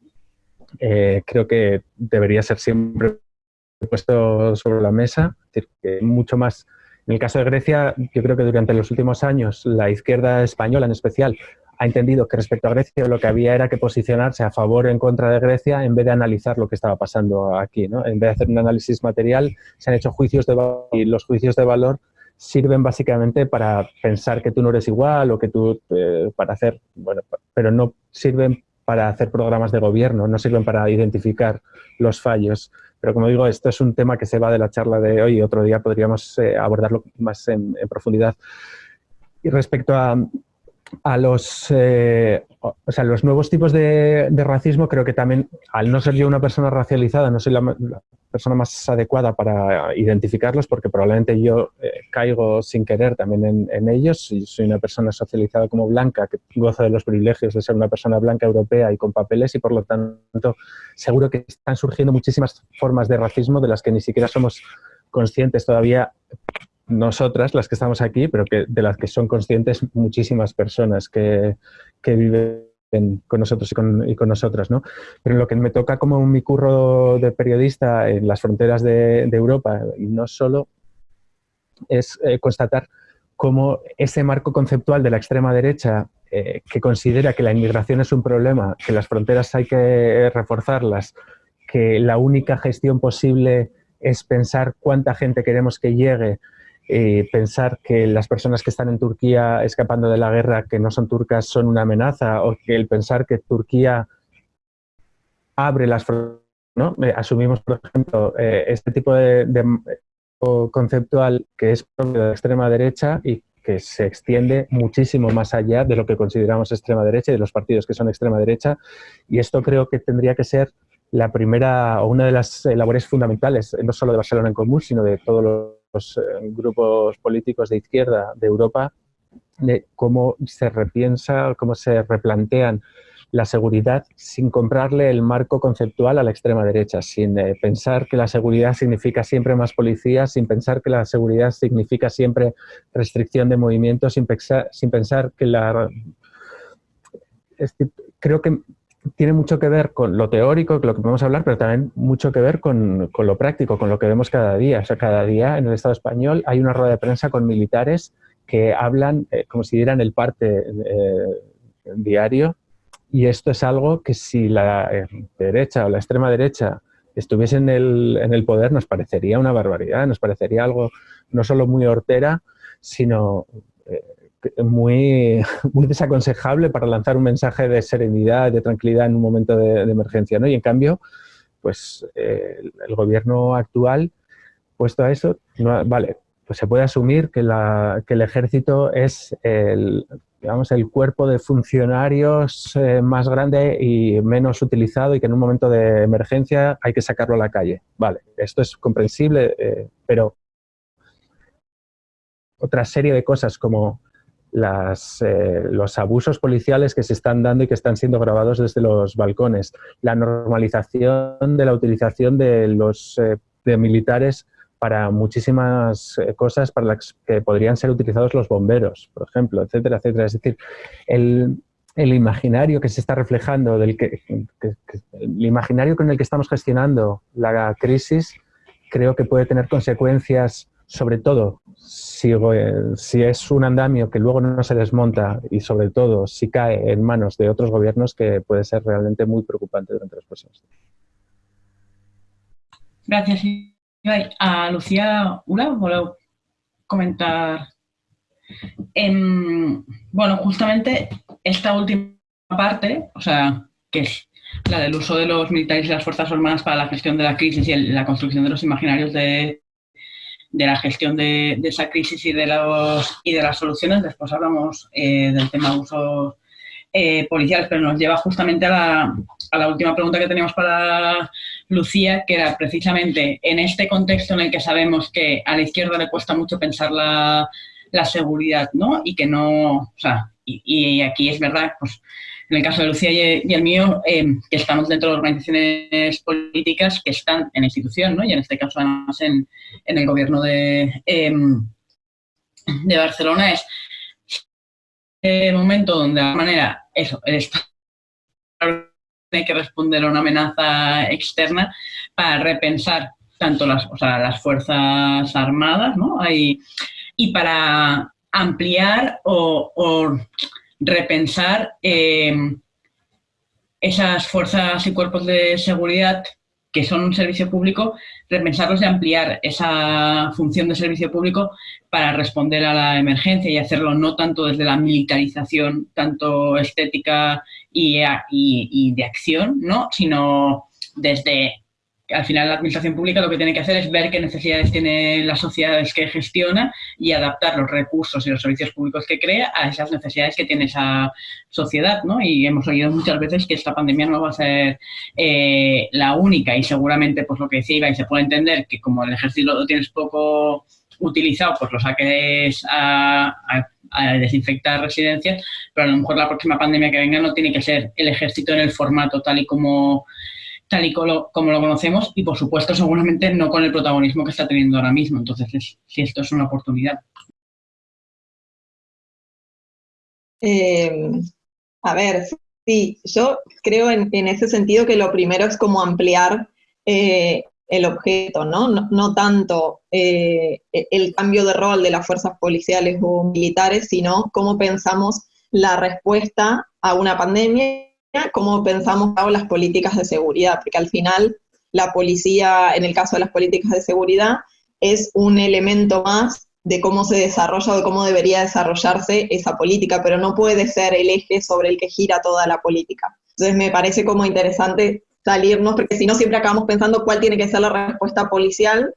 eh, creo que debería ser siempre puesto sobre la mesa, es decir, que mucho más en el caso de Grecia, yo creo que durante los últimos años la izquierda española en especial ha entendido que respecto a Grecia lo que había era que posicionarse a favor o en contra de Grecia en vez de analizar lo que estaba pasando aquí. ¿no? En vez de hacer un análisis material, se han hecho juicios de valor y los juicios de valor sirven básicamente para pensar que tú no eres igual o que tú, eh, para hacer, bueno, pero no sirven para hacer programas de gobierno, no sirven para identificar los fallos. Pero como digo, esto es un tema que se va de la charla de hoy y otro día podríamos eh, abordarlo más en, profundidad. Y respecto a, a los, eh, o sea, los nuevos tipos de, racismo, creo que también, al no ser yo una persona racializada, no soy la, persona más adecuada para identificarlos, porque probablemente yo eh, caigo sin querer también en, ellos. Y soy una persona socializada como blanca, que goza de los privilegios de ser una persona blanca europea y con papeles, y por lo tanto seguro que están surgiendo muchísimas formas de racismo de las que ni siquiera somos conscientes todavía nosotras, las que estamos aquí, pero que, de las que son conscientes muchísimas personas que, viven con nosotros y con, nosotras. ¿no? Pero lo que me toca como mi curro de periodista en las fronteras de, Europa, y no solo, es eh, constatar cómo ese marco conceptual de la extrema derecha eh, que considera que la inmigración es un problema, que las fronteras hay que reforzarlas, que la única gestión posible es pensar cuánta gente queremos que llegue, eh, pensar que las personas que están en Turquía escapando de la guerra que no son turcas son una amenaza o que el pensar que Turquía abre las fronteras, ¿no? Eh, asumimos, por ejemplo, eh, este tipo de, conceptual que es de extrema derecha y que se extiende muchísimo más allá de lo que consideramos extrema derecha y de los partidos que son extrema derecha. Y esto creo que tendría que ser la primera o una de las labores fundamentales, no solo de Barcelona en Común, sino de todos los eh, grupos políticos de izquierda de Europa de cómo se repiensa, cómo se replantean la seguridad sin comprarle el marco conceptual a la extrema derecha, sin eh, pensar que la seguridad significa siempre más policías, sin pensar que la seguridad significa siempre restricción de movimientos, sin sin pensar que la... creo que tiene mucho que ver con lo teórico, con lo que podemos hablar, pero también mucho que ver con, lo práctico, con lo que vemos cada día. O sea, cada día en el Estado español hay una rueda de prensa con militares que hablan eh, como si dieran el parte eh, diario y esto es algo que si la eh, derecha o la extrema derecha estuviese en el, en el poder nos parecería una barbaridad, nos parecería algo no solo muy hortera, sino muy, desaconsejable para lanzar un mensaje de serenidad, de tranquilidad en un momento de, emergencia. ¿no? Y en cambio, pues el, gobierno actual, puesto a eso, vale, pues se puede asumir que, la, que el ejército es el, digamos, el cuerpo de funcionarios eh, más grande y menos utilizado y que en un momento de emergencia hay que sacarlo a la calle. Vale, esto es comprensible, eh, pero otra serie de cosas como las, eh, los abusos policiales que se están dando y que están siendo grabados desde los balcones, la normalización de la utilización de los de militares para muchísimas eh, cosas para las que podrían ser utilizados los bomberos, por ejemplo, etcétera, etcétera. Es decir, el, imaginario que se está reflejando, del que, el imaginario con el que estamos gestionando la crisis, creo que puede tener consecuencias, sobre todo si, si es un andamio que luego no se desmonta y sobre todo si cae en manos de otros gobiernos que puede ser realmente muy preocupante durante los próximos días. Gracias. A Lucía Ula, ¿voleu comentar? bueno, justamente esta última parte, o sea, que es la del uso de los militares y las fuerzas armadas para la gestión de la crisis y la construcción de los imaginarios de, de la gestión de, esa crisis y de, los, y de las soluciones. Después hablamos eh, del tema de usos eh, policiales, pero nos lleva justamente a la, a la última pregunta que teníamos para Lucía, que era precisamente en este contexto en el que sabemos que a la izquierda le cuesta mucho pensar la, seguridad, ¿no? Y que no, y, aquí es verdad, pues en el caso de Lucía y, el mío, eh, que estamos dentro de organizaciones políticas que están en la institución, ¿no? Y en este caso además en, el gobierno de, em, de Barcelona es el momento donde de alguna manera eso, el Estado tiene que responder a una amenaza externa para repensar tanto las, las Fuerzas Armadas ¿no? y para ampliar o, repensar em, esas fuerzas y cuerpos de seguridad que son un servicio público, repensarlos y ampliar esa función de servicio público para responder a la emergencia y hacerlo no tanto desde la militarización, tanto estética y, de acción, ¿no? sino desde al final la administración pública lo que tiene que hacer es ver qué necesidades tiene las sociedades que gestiona y adaptar los recursos y los servicios públicos que crea a esas necesidades que tiene esa sociedad, ¿no? Y hemos oído muchas veces que esta pandemia no va a ser eh, la única y seguramente, pues lo que decía y se puede entender que como el ejército lo tienes poco utilizado, pues lo saques a a desinfectar residencias, pero a lo mejor la próxima pandemia que venga no tiene que ser el ejército en el formato tal y como tal y como lo, conocemos y, por supuesto, seguramente no con el protagonismo que está teniendo ahora mismo. Entonces, si esto es una oportunidad. Eh, a ver, sí, yo creo en, ese sentido que lo primero es como ampliar eh, el objeto, ¿no? No, tanto eh, el cambio de rol de las fuerzas policiales o militares, sino cómo pensamos la respuesta a una pandemia, cómo pensamos las políticas de seguridad, porque al final la policía, en el caso de las políticas de seguridad, es un elemento más de cómo se desarrolla o de cómo debería desarrollarse esa política, pero no puede ser el eje sobre el que gira toda la política. Entonces me parece como interesante salirnos, porque si no siempre acabamos pensando cuál tiene que ser la respuesta policial,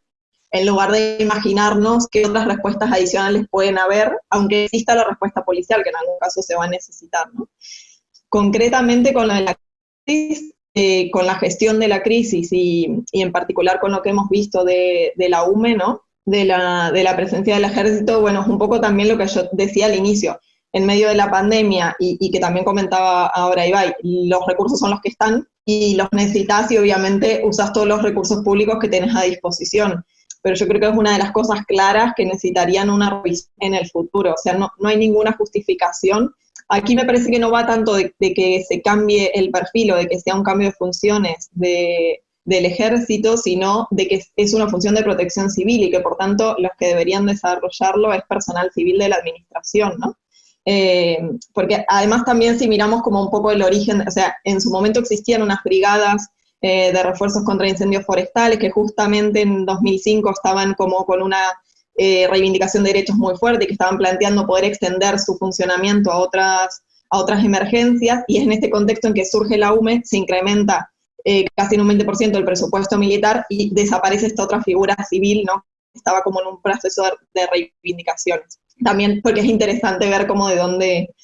en lugar de imaginarnos qué otras respuestas adicionales pueden haber, aunque exista la respuesta policial, que en algún caso se va a necesitar. ¿no? Concretamente con la, eh, con la gestión de la crisis y, y, en particular con lo que hemos visto de, de la UME, de la, de la presencia del ejército, bueno, es un poco también lo que yo decía al inicio, en medio de la pandemia y, que también comentaba ahora Ibai, los recursos son los que están y los necesitas y obviamente usas todos los recursos públicos que tienes a disposición. Pero yo creo que es una de las cosas claras que necesitarían una revisión en el futuro. O sea, no, no hay ninguna justificación. Aquí me parece que no va tanto de, que se cambie el perfil o de que sea un cambio de funciones de, del ejército, sino de que es una función de protección civil y que por tanto los que deberían desarrollarlo es personal civil de la administración, ¿no? Eh, porque además también si miramos como un poco el origen, o sea, en su momento existían unas brigadas eh, de refuerzos contra incendios forestales que justamente en 2005 estaban como con una eh, reivindicación de derechos muy fuerte que estaban planteando poder extender su funcionamiento a otras, a otras emergencias y es en este contexto en que surge la UME, se incrementa casi en un 20% el presupuesto militar y desaparece esta otra figura civil, ¿no? Estaba como en un proceso de reivindicaciones también porque es interesante ver cómo de dónde,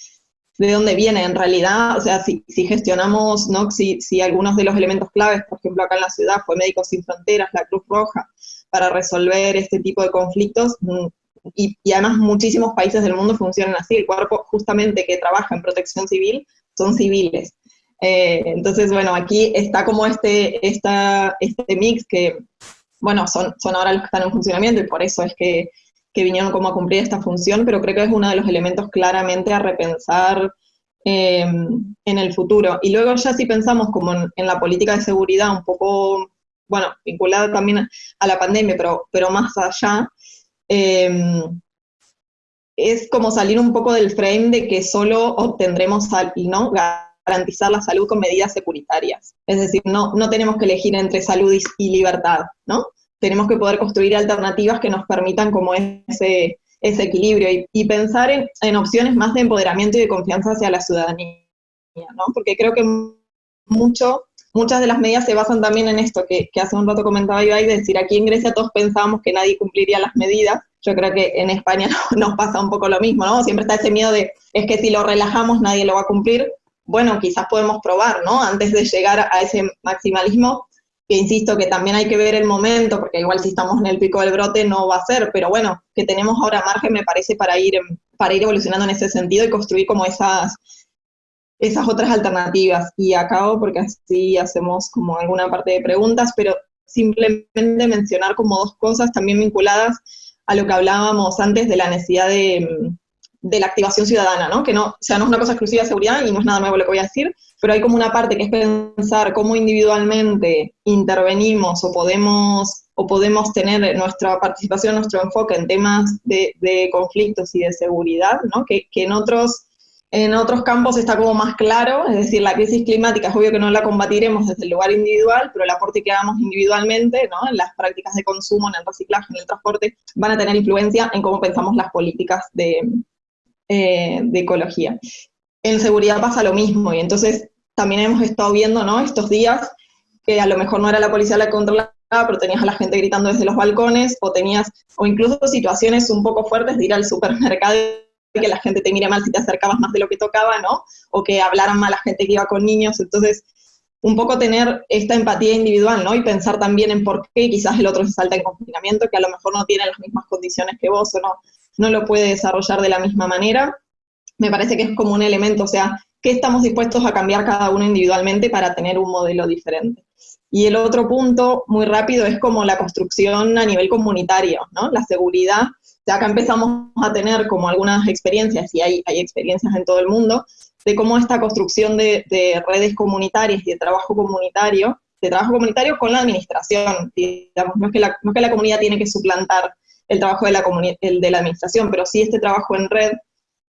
de dónde viene en realidad, o sea, si, si gestionamos, ¿no? Si, si, algunos de los elementos claves, por ejemplo, acá en la ciudad fue Médicos Sin Fronteras, la Cruz Roja, para resolver este tipo de conflictos, y, además muchísimos países del mundo funcionan así, el cuerpo justamente que trabaja en protección civil son civiles. Eh, entonces, bueno, aquí está como este, este mix que, bueno, son, ahora los que están en funcionamiento y por eso es que que vinieron como a cumplir esta función, pero creo que es uno de los elementos claramente a repensar eh, en el futuro. Y luego ya si pensamos como en, la política de seguridad, un poco, bueno, vinculada también a la pandemia, pero, pero más allá, eh, es como salir un poco del frame de que solo obtendremos, ¿no? garantizar la salud con medidas securitarias. Es decir, no, no tenemos que elegir entre salud y libertad, ¿no? tenemos que poder construir alternativas que nos permitan como ese, ese equilibrio y, pensar en, opciones más de empoderamiento y de confianza hacia la ciudadanía, ¿no? Porque creo que mucho, muchas de las medidas se basan también en esto que, hace un rato comentaba Ibai, de decir, aquí en Grecia todos pensábamos que nadie cumpliría las medidas, yo creo que en España nos pasa un poco lo mismo, ¿no? Siempre está ese miedo de, es que si lo relajamos nadie lo va a cumplir, bueno, quizás podemos probar, ¿no? Antes de llegar a ese maximalismo, que insisto que también hay que ver el momento, porque igual si estamos en el pico del brote no va a ser, pero bueno, que tenemos ahora margen me parece para ir, para ir evolucionando en ese sentido y construir como esas, esas otras alternativas. Y acabo porque así hacemos como alguna parte de preguntas, pero simplemente mencionar como dos cosas también vinculadas a lo que hablábamos antes de la necesidad de, de la activación ciudadana, ¿no? Que no, o sea, no es una cosa exclusiva de seguridad y no es nada nuevo lo que voy a decir, pero hay como una parte que es pensar cómo individualmente intervenimos o podemos, o podemos tener nuestra participación, nuestro enfoque en temas de, conflictos y de seguridad, ¿no? Que, en otros en otros campos está como más claro, es decir, la crisis climática es obvio que no la combatiremos desde el lugar individual, pero el aporte que hagamos individualmente, ¿no? en las prácticas de consumo, en el reciclaje, en el transporte, van a tener influencia en cómo pensamos las políticas de, eh, de ecología. En seguridad pasa lo mismo, y entonces también hemos estado viendo, ¿no? Estos días que a lo mejor no era la policía la que controlaba, pero tenías a la gente gritando desde los balcones, o tenías, o incluso situaciones un poco fuertes de ir al supermercado que la gente te mire mal si te acercabas más de lo que tocaba, ¿no? O que hablaran mal a gente que iba con niños, entonces un poco tener esta empatía individual, ¿no? Y pensar también en por qué quizás el otro se salta en confinamiento, que a lo mejor no tiene las mismas condiciones que vos o no, no lo puede desarrollar de la misma manera. Me parece que es como un elemento, o sea, ¿qué estamos dispuestos a cambiar cada uno individualmente para tener un modelo diferente? Y el otro punto, muy rápido, es como la construcción a nivel comunitario, ¿no? La seguridad. Ya acá empezamos a tener como algunas experiencias, y hay, experiencias en todo el mundo, de cómo esta construcción de, redes comunitarias y de trabajo comunitario, de trabajo comunitario con la administración, digamos, no es que la, comunidad tiene que suplantar el trabajo de la, de administración, pero sí este trabajo en red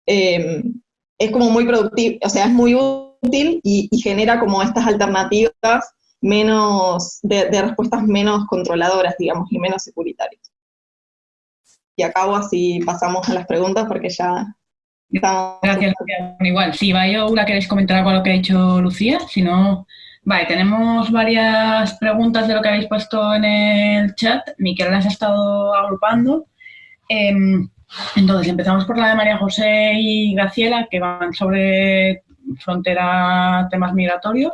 eh, es como muy productivo, o sea, es muy útil y, genera como estas alternativas menos, de, respuestas menos controladoras, digamos, y menos securitarias. Y acabo así pasamos a las preguntas porque ya estamos... Gracias, Igual, si o la queréis comentar algo a lo que ha dicho Lucía, si no... Vale, tenemos varias preguntas de lo que habéis puesto en el chat. Miquel las ha estado agrupando. Em, entonces, empezamos por la de María José y Graciela, que van sobre frontera, temas migratorios.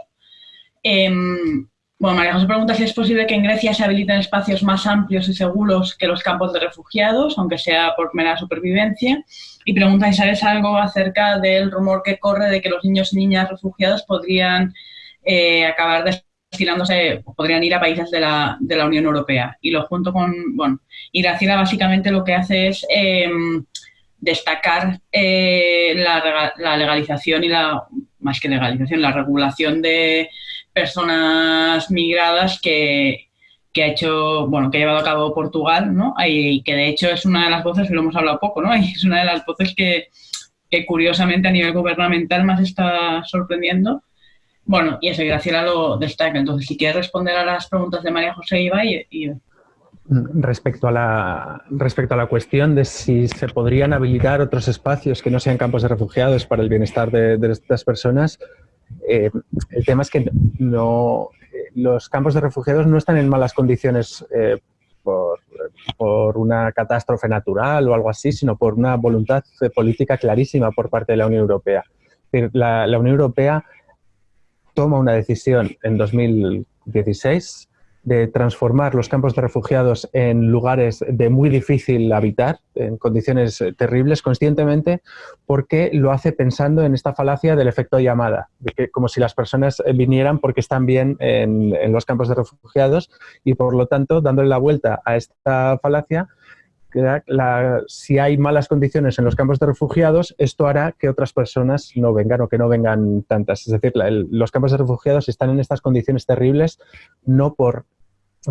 Em, bueno, María José pregunta si es posible que en Grecia se habiliten espacios más amplios y seguros que los campos de refugiados, aunque sea por mera supervivencia. Y pregunta si sabes algo acerca del rumor que corre de que los niños y niñas refugiados podrían eh, acabar destinándose, podrían ir a países de la, de la, Unión Europea. Y lo junto con, bueno, y básicamente lo que hace es em, destacar eh, la legalización y la, más que legalización, la regulación de personas migradas que, que ha hecho, bueno, que ha llevado a cabo Portugal, ¿no? Y que de hecho es una de las voces, lo hemos hablado poco, ¿no? Y es una de las voces que, que curiosamente a nivel gubernamental más está sorprendiendo. Bueno, y eso, Graciela lo destaca. Entonces, si quieres responder a las preguntas de María José Iba y, y... Respecto a, la, respecto a la cuestión de si se podrían habilitar otros espacios que no sean campos de refugiados para el bienestar de, de estas personas, eh, el tema es que no, los campos de refugiados no están en malas condiciones eh, por, por, una catástrofe natural o algo así, sino por una voluntad política clarísima por parte de la Unión Europea. La Unión Europea toma una decisión en 2016 de transformar los campos de refugiados en lugares de muy difícil habitar, en condiciones terribles, conscientemente, porque lo hace pensando en esta falacia del efecto llamada, de que como si las personas vinieran porque están bien en, los campos de refugiados y, por lo tanto, dándole la vuelta a esta falacia, la, si hay malas condiciones en los campos de refugiados, esto hará que otras personas no vengan o que no vengan tantas. Es decir, los campos de refugiados están en estas condiciones terribles no por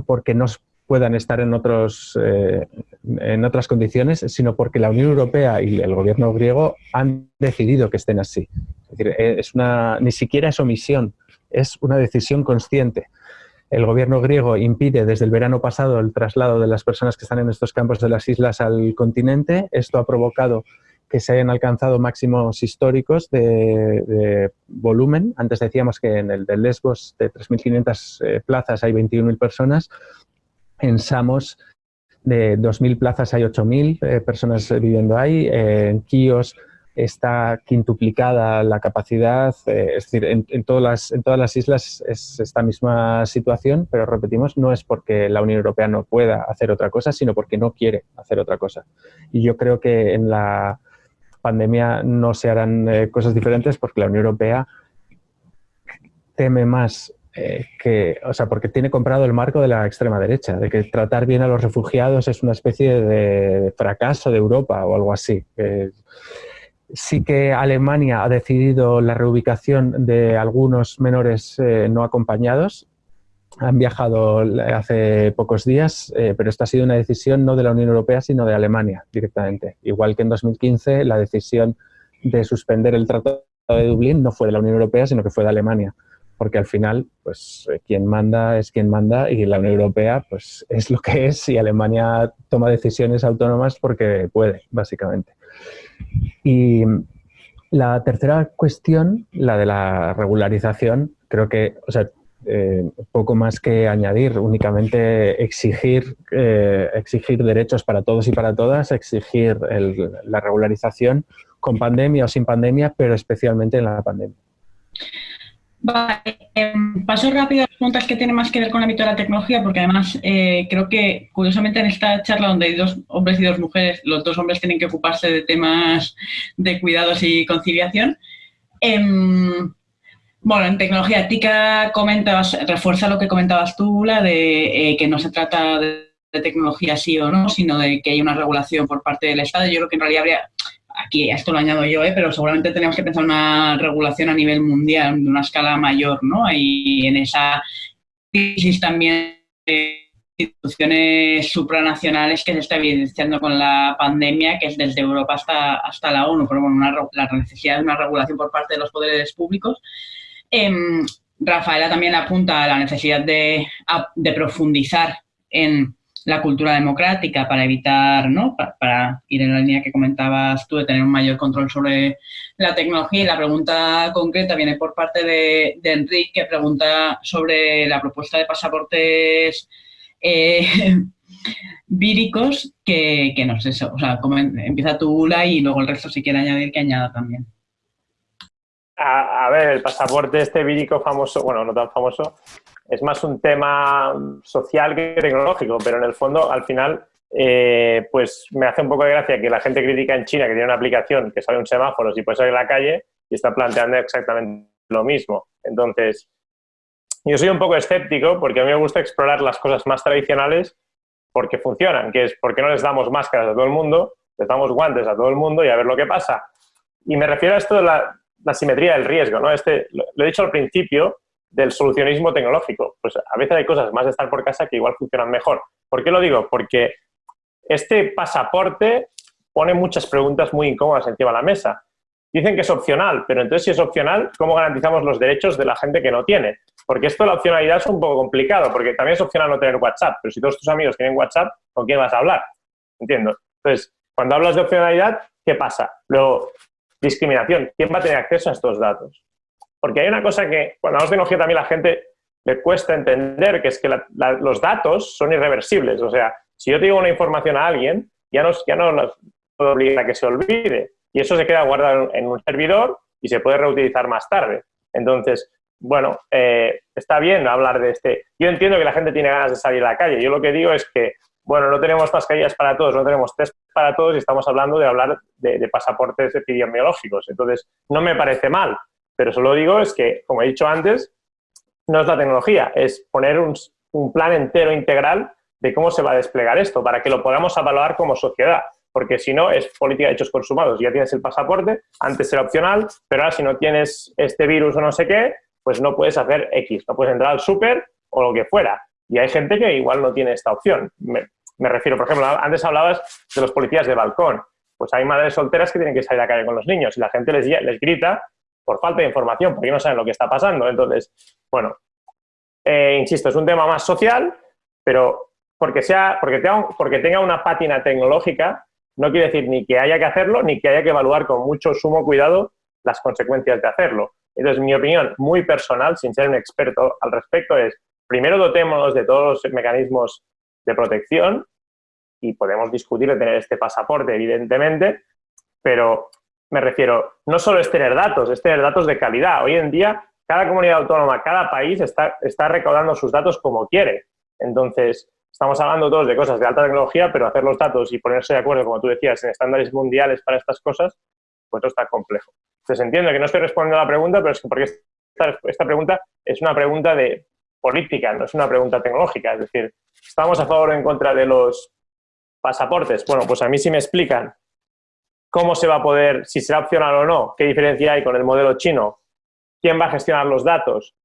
porque no puedan estar en, otros, eh, en otras condiciones, sino porque la Unión Europea y el gobierno griego han decidido que estén así. Es una, ni siquiera es omisión, es una decisión consciente. El gobierno griego impide desde el verano pasado el traslado de las personas que están en estos campos de las islas al continente. Esto ha provocado que se hayan alcanzado máximos históricos de, volumen. Antes decíamos que en el de Lesbos de 3.500 eh, plazas hay 21.000 personas. En Samos de 2.000 plazas hay 8.000 eh, personas viviendo ahí. en Quíos está quintuplicada la capacidad, eh, es decir, en, todas las, en todas las islas es esta misma situación, pero repetimos, no es porque la Unión Europea no pueda hacer otra cosa, sino porque no quiere hacer otra cosa. Y yo creo que en la, pandemia no se harán eh, cosas diferentes porque la Unión Europea teme más eh, que, o sea, porque tiene comprado el marco de la extrema derecha, de que tratar bien a los refugiados es una especie de fracaso de Europa o algo así. sí que Alemania ha decidido la reubicación de algunos menores eh, no acompañados han viajado hace pocos días, eh, pero esta ha sido una decisión no de la Unión Europea, sino de Alemania directamente. Igual que en 2015 la decisión de suspender el Tratado de Dublín no fue de la Unión Europea, sino que fue de Alemania. Porque al final, pues eh, quien manda es quien manda y la Unión Europea pues es lo que es y Alemania toma decisiones autónomas porque puede, básicamente. Y la tercera cuestión, la de la regularización, creo que, o sea, eh, poco más que añadir, únicamente exigir, eh, exigir derechos para todos y para todas, exigir la regularización con pandemia o sin pandemia, pero especialmente en la pandemia. Em, paso rápido a las preguntas que tienen más que ver con el ámbito de la tecnología, porque además eh, creo que curiosamente en esta charla donde hay dos hombres y dos mujeres, los dos hombres tienen que ocuparse de temas de cuidados y conciliación. Bueno, en tecnología ética comentabas, refuerza lo que comentabas tú, la de eh, que no se trata de, tecnología sí o no, sino de que hay una regulación por parte del Estado. Yo creo que en realidad habría, aquí esto lo añado yo, eh, pero seguramente tenemos que pensar una regulación a nivel mundial, de una escala mayor, ¿no? Y en esa crisis también de instituciones supranacionales que se está evidenciando con la pandemia, que es desde Europa hasta, hasta la ONU, pero bueno, la necesidad de una regulación por parte de los poderes públicos. Em, Rafaela también apunta a la necesidad de, profundizar en la cultura democrática para evitar, ¿no? Para, ir en la línea que comentabas tú de tener un mayor control sobre la tecnología. Y la pregunta concreta viene por parte de, Enrique, que pregunta sobre la propuesta de pasaportes eh, víricos, que, no sé, o sea, empieza tú, Ula, y luego el resto si quiere añadir, que añada también. A, ver, el pasaporte este vírico famoso, bueno, no tan famoso, es más un tema social que tecnológico, pero en el fondo, al final, eh, pues me hace un poco de gracia que la gente critica en China que tiene una aplicación que sabe un semáforo y puede salir a la calle y está planteando exactamente lo mismo. Entonces, yo soy un poco escéptico porque a mí me gusta explorar las cosas más tradicionales porque funcionan, que es porque no les damos máscaras a todo el mundo, les damos guantes a todo el mundo y a ver lo que pasa. Y me refiero a esto de la, simetría del riesgo, ¿no? Este, lo, he dicho al principio, del solucionismo tecnológico. Pues a veces hay cosas más de estar por casa que igual funcionan mejor. ¿Por qué lo digo? Porque este pasaporte pone muchas preguntas muy incómodas encima de la mesa. Dicen que es opcional, pero entonces si es opcional, ¿cómo garantizamos los derechos de la gente que no tiene? Porque esto de la opcionalidad es un poco complicado, porque también es opcional no tener WhatsApp, pero si todos tus amigos tienen WhatsApp, ¿con quién vas a hablar? Entiendo. Entonces, cuando hablas de opcionalidad, ¿qué pasa? Luego, discriminación. ¿Quién va a tener acceso a estos datos? Porque hay una cosa que, cuando hablamos de tecnología también la gente le cuesta entender, que es que los datos son irreversibles. O sea, si yo te digo una información a alguien, ya no, ya no puedo obligar a que se olvide. Y eso se queda guardado en un servidor y se puede reutilizar más tarde. Entonces, bueno, eh, está bien hablar de este... Yo entiendo que la gente tiene ganas de salir a la calle. Yo lo que digo es que, bueno, no tenemos mascarillas para todos, no tenemos test para todos y estamos hablando de hablar de, pasaportes epidemiológicos. Entonces, no me parece mal, pero solo digo es que, como he dicho antes, no es la tecnología, es poner un, plan entero integral de cómo se va a desplegar esto, para que lo podamos evaluar como sociedad. Porque si no, es política de hechos consumados. Ya tienes el pasaporte, antes era opcional, pero ahora si no tienes este virus o no sé qué, pues no puedes hacer X, no puedes entrar al súper o lo que fuera. Y hay gente que igual no tiene esta opción. Refiero, por ejemplo, antes hablabas de los policías de balcón. Pues hay madres solteras que tienen que salir a la calle con los niños y la gente les, les grita por falta de información, porque no saben lo que está pasando. Entonces, bueno, eh, insisto, es un tema más social, pero porque, sea, porque, tenga, porque tenga una pátina tecnológica no quiere decir ni que haya que hacerlo, ni que haya que evaluar con mucho sumo cuidado las consecuencias de hacerlo. Entonces, mi opinión muy personal, sin ser un experto al respecto, es primero dotémonos de todos los mecanismos de protección y podemos discutir de tener este pasaporte, evidentemente, pero me refiero, no solo es tener datos, es tener datos de calidad. Hoy en día, cada comunidad autónoma, cada país está, está recaudando sus datos como quiere. Entonces, estamos hablando todos de cosas de alta tecnología, pero hacer los datos y ponerse de acuerdo, como tú decías, en estándares mundiales para estas cosas, pues no está complejo. Entonces, entiendo que no estoy respondiendo a la pregunta, pero es que porque esta, esta pregunta es una pregunta de política, no es una pregunta tecnológica. Es decir, ¿estamos a favor o en contra de los pasaportes? Bueno, pues a mí sí me explican cómo se va a poder, si será opcional o no, qué diferencia hay con el modelo chino, quién va a gestionar los datos,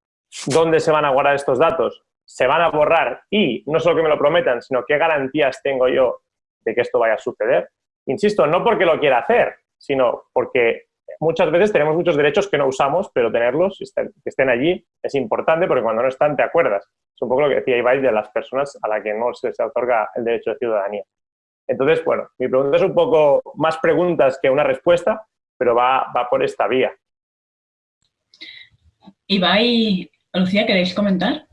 dónde se van a guardar estos datos, se van a borrar y no solo que me lo prometan, sino qué garantías tengo yo de que esto vaya a suceder. Insisto, no porque lo quiera hacer, sino porque muchas veces tenemos muchos derechos que no usamos, pero tenerlos, que estén allí, es importante porque cuando no están te acuerdas. Es un poco lo que decía Ibai de las personas a las que no se les otorga el derecho de ciudadanía. Entonces, bueno, mi pregunta es un poco más preguntas que una respuesta, pero va, va por esta vía. Ibai, Lucía, ¿queréis comentar?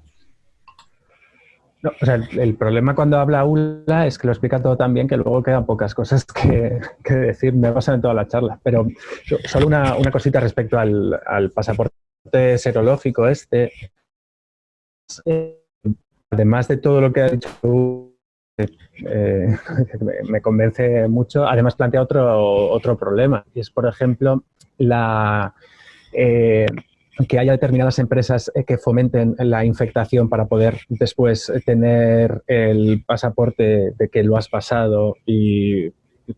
El, problema cuando habla Ula es que lo explica todo tan bien que luego quedan pocas cosas que, decir. Me pasan en toda la charla. Pero solo una, cosita respecto al, pasaporte serológico este. Además de todo lo que ha dicho eh, me convence mucho. Además plantea otro, otro problema. Y es, por ejemplo, la... Eh, que haya determinadas empresas eh, que fomenten la infectación para poder después tener el pasaporte de que lo has pasado y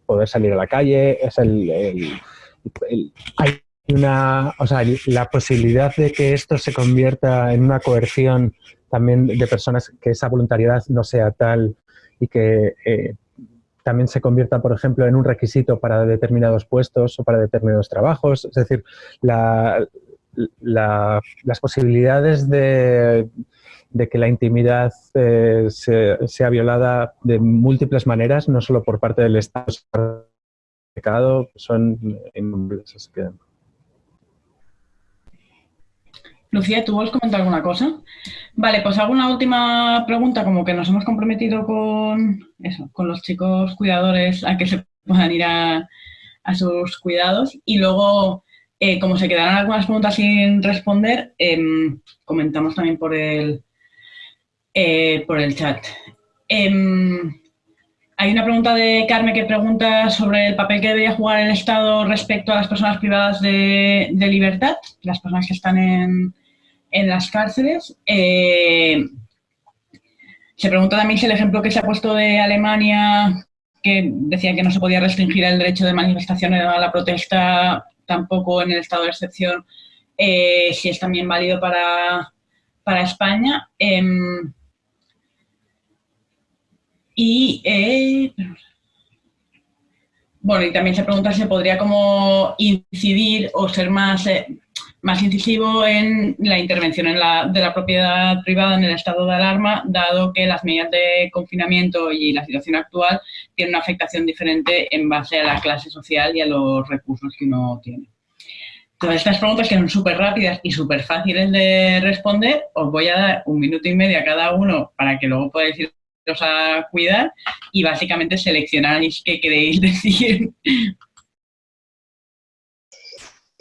poder salir a la calle. Es el, hay una, o sea, la posibilidad de que esto se convierta en una coerción también de personas, que esa voluntariedad no sea tal y que eh, también se convierta, por ejemplo, en un requisito para determinados puestos o para determinados trabajos. Es decir, la, las posibilidades de, que la intimidad eh, sea violada de múltiples maneras, no solo por parte del Estado, son innombrables. Lucía, ¿tú vuelves comentar alguna cosa? Vale, pues hago una última pregunta, como que nos hemos comprometido con eso, con los chicos cuidadores a que se puedan ir a, a sus cuidados y luego eh, como se quedaron algunas preguntas sin responder, em, comentamos también por el, eh, por el chat. Em, hay una pregunta de Carmen que pregunta sobre el papel que debería jugar el Estado respecto a las personas privadas de, libertad, las personas que están en, las cárceles. Eh, se pregunta también si el ejemplo que se ha puesto de Alemania, que decía que no se podía restringir el derecho de manifestación a la protesta tampoco en el estado de excepción, eh, si es también válido para, España. Em, y, eh, bueno, y también se pregunta si podría como incidir o ser más, eh, más incisivo en la intervención en la, de la propiedad privada en el estado de alarma, dado que las medidas de confinamiento y la situación actual tienen una afectación diferente en base a la clase social y a los recursos que uno tiene. Todas estas preguntas que son súper rápidas y súper fáciles de responder, os voy a dar un minuto y medio a cada uno para que luego podáis ir a cuidar y básicamente seleccionáis qué queréis decir.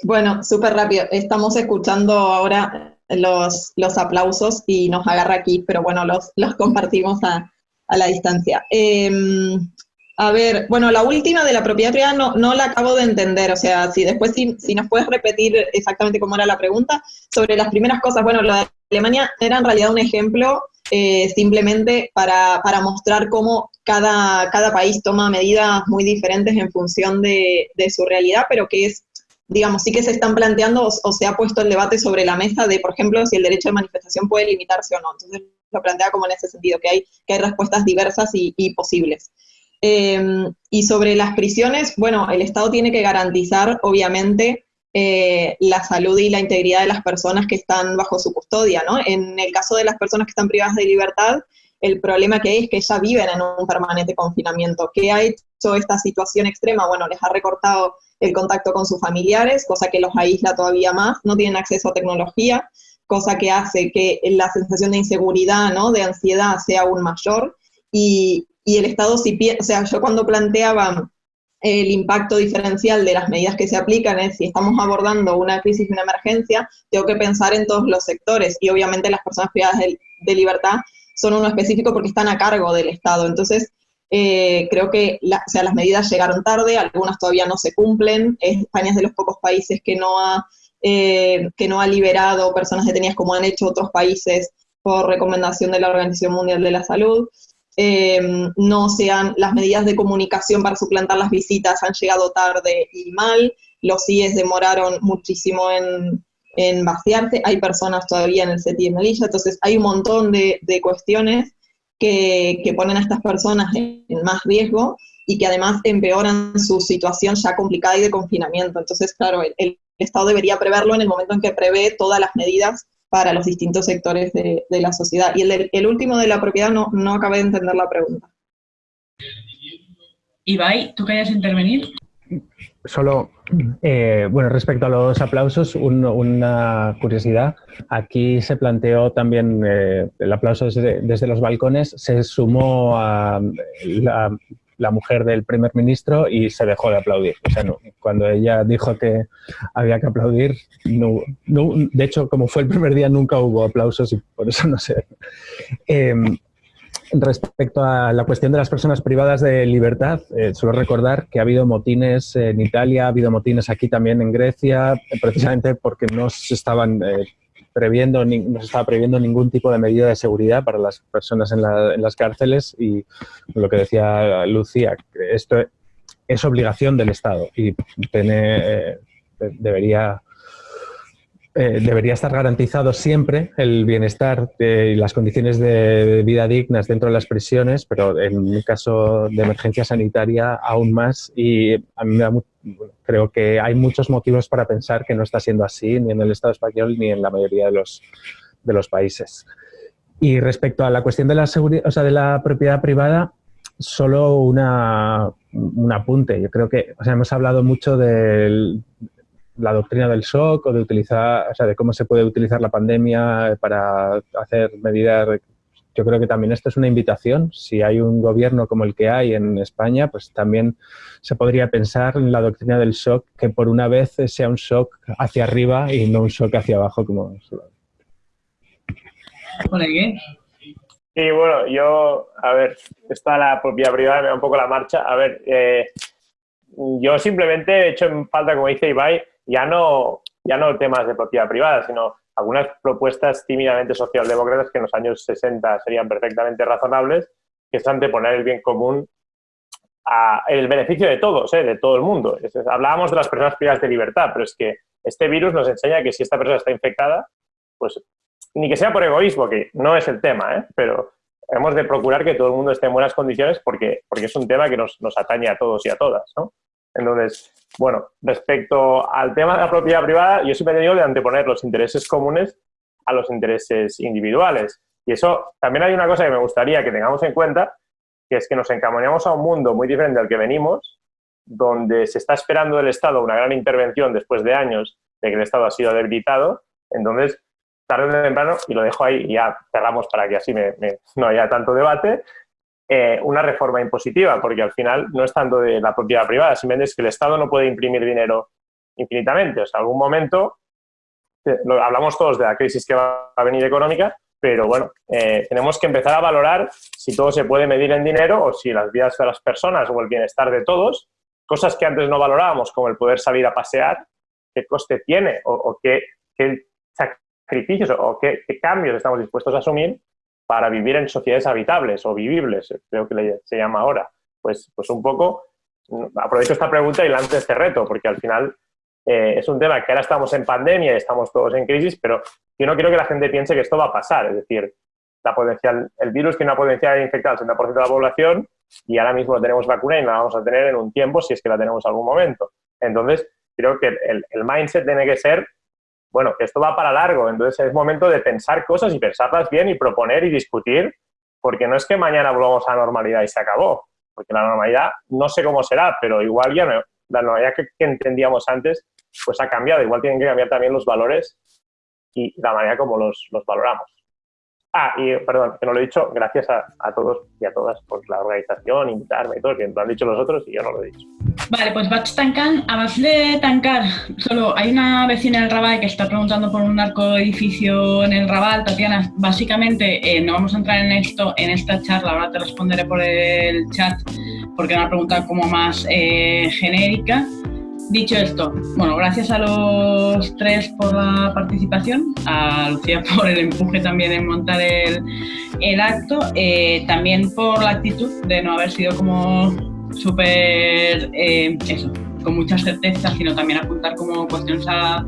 Bueno, súper rápido. Estamos escuchando ahora los, los, aplausos y nos agarra aquí, pero bueno, los, los compartimos a, a la distancia. Em, a ver, bueno, la última de la propiedad privada no, no la acabo de entender, o sea, si después si, si, nos puedes repetir exactamente cómo era la pregunta, sobre las primeras cosas, bueno, lo de Alemania era en realidad un ejemplo eh, simplemente para, para, mostrar cómo cada, cada, país toma medidas muy diferentes en función de, de, su realidad, pero que es, digamos, sí que se están planteando o, se ha puesto el debate sobre la mesa de, por ejemplo, si el derecho de manifestación puede limitarse o no. Entonces lo plantea como en ese sentido, que hay, que hay respuestas diversas y, posibles. Eh, y sobre las prisiones, bueno, el Estado tiene que garantizar, obviamente, eh, la salud y la integridad de las personas que están bajo su custodia, ¿no? En el caso de las personas que están privadas de libertad, el problema que hay es que ya viven en un permanente confinamiento. ¿Qué ha hecho esta situación extrema? Bueno, les ha recortado el contacto con sus familiares, cosa que los aísla todavía más, no tienen acceso a tecnología, cosa que hace que la sensación de inseguridad, ¿no? de ansiedad sea aún mayor, y, y el Estado, si, o sea, yo cuando planteaba el impacto diferencial de las medidas que se aplican es si estamos abordando una crisis, una emergencia, tengo que pensar en todos los sectores y obviamente las personas privadas de, libertad son uno específico porque están a cargo del Estado. Entonces, eh, creo que o sea, las medidas llegaron tarde, algunas todavía no se cumplen. España es de los pocos países que no ha, eh, que no ha liberado personas detenidas como han hecho otros países por recomendación de la Organización Mundial de la Salud. Eh, no sean, las medidas de comunicación para suplantar las visitas han llegado tarde y mal, los CIES demoraron muchísimo en, en vaciarse, hay personas todavía en el CETI y Melilla, entonces hay un montón de, de cuestiones que, que, ponen a estas personas en, más riesgo y que además empeoran su situación ya complicada y de confinamiento. Entonces, claro, el, Estado debería preverlo en el momento en que prevé todas las medidas para los distintos sectores de, la sociedad. Y el, el, último de la propiedad no, no acabé de entender la pregunta. Ibai, ¿tú querías intervenir? Solo, eh, bueno, respecto a los aplausos, una curiosidad. Aquí se planteó también eh, el aplauso desde, desde, los balcones, se sumó a la, la mujer del primer ministro y se dejó de aplaudir. O sea, cuando ella dijo que había que aplaudir, no, de hecho, como fue el primer día, nunca hubo aplausos y por eso no sé. Em, respecto a la cuestión de las personas privadas de libertad, eh, suelo recordar que ha habido motines en Italia, ha habido motines aquí también en Grecia, precisamente porque no se estaban eh, previendo, no se estaba previendo ningún tipo de medida de seguridad para las personas en, las cárceles y lo que decía Lucía, esto es obligación del Estado y tiene, eh, debería eh, debería estar garantizado siempre el bienestar y las condiciones de vida dignas dentro de las prisiones, pero en un caso de emergencia sanitaria aún más. Y creo que hay muchos motivos para pensar que no está siendo así ni en el Estado español ni en la mayoría de los, de los países. Y respecto a la cuestión de la, seguridad, o sea, de la propiedad privada, solo una, un apunte. Yo creo que o sea, hemos hablado mucho del, la doctrina del shock o de utilizar, o sea, de cómo se puede utilizar la pandemia para hacer medidas. Yo creo que también esto es una invitación. Si hay un gobierno como el que hay en España, pues también se podría pensar en la doctrina del shock, que por una vez sea un shock hacia arriba y no un shock hacia abajo como... ¿Por qué? Sí, bueno, yo, a ver, está la propiedad privada, me da un poco la marcha. A ver, eh, yo simplemente he hecho en falta, como dice Ibai, ya no, ya no temas de propiedad privada, sino algunas propuestas tímidamente socialdemócratas que en los años 60 serían perfectamente razonables, que es anteponer el bien común a el beneficio de todos, ¿eh? de todo el mundo. hablábamos de las personas privadas de libertad, pero es que este virus nos enseña que si esta persona está infectada, pues ni que sea por egoísmo, que no es el tema, ¿eh? pero hemos de procurar que todo el mundo esté en buenas condiciones porque, porque es un tema que nos, nos atañe a todos y a todas. Entonces, bueno, respecto al tema de la propiedad privada, yo siempre he tenido de anteponer los intereses comunes a los intereses individuales. Y eso, también hay una cosa que me gustaría que tengamos en cuenta, que es que nos encaminamos a un mundo muy diferente al que venimos, donde se está esperando del Estado una gran intervención después de años de que el Estado ha sido debilitado. Entonces, tarde o temprano, y lo dejo ahí y ya cerramos para que así no haya tanto debate, eh, una reforma impositiva, porque al final no es tanto de la propiedad privada, simplemente es que el Estado no puede imprimir dinero infinitamente. O sea, algún momento, eh, hablamos todos de la crisis que va a venir económica, pero bueno, eh, tenemos que empezar a valorar si todo se puede medir en dinero o si las vidas de las personas o el bienestar de todos, cosas que antes no valorábamos, como el poder salir a pasear, qué coste tiene o, qué, sacrificios o qué, cambios estamos dispuestos a asumir para vivir en sociedades habitables o vivibles, creo que se llama ahora. Pues, pues un poco, aprovecho esta pregunta y lanzo este reto, porque al final eh, es un tema que ahora estamos en pandemia y estamos todos en crisis, pero yo no quiero que la gente piense que esto va a pasar. Es decir, la potencial, el virus tiene una potencialidad de infectar al 60% de la población y ahora mismo tenemos vacuna y la vamos a tener en un tiempo si es que la tenemos en algún momento. Entonces, creo que el, el mindset tiene que ser, bueno, esto va para largo, entonces es momento de pensar cosas y pensarlas bien y proponer y discutir, porque no es que mañana volvamos a la normalidad y se acabó, porque la normalidad no sé cómo será, pero igual ya no, la normalidad que, entendíamos antes pues ha cambiado, igual tienen que cambiar también los valores y la manera como los valoramos. Ah, y perdón, que no lo he dicho, gracias a, todos y a todas por la organización, invitarme y todo, que lo han dicho los otros y yo no lo he dicho. Vale, pues vaig tancant. Abans de tancar, solo hay una vecina del Raval que está preguntando por un narco edificio en el Raval. Tatiana, básicamente eh, no vamos a entrar en esto en esta charla, ahora te responderé por el chat porque es una pregunta como más eh, genérica. Dicho esto, bueno, gracias a los tres por la participación, a Lucía por el empuje también en montar el, el acto, eh, también por la actitud de no haber sido como súper, eh, eso, con mucha certeza, sino también apuntar como cuestiones a,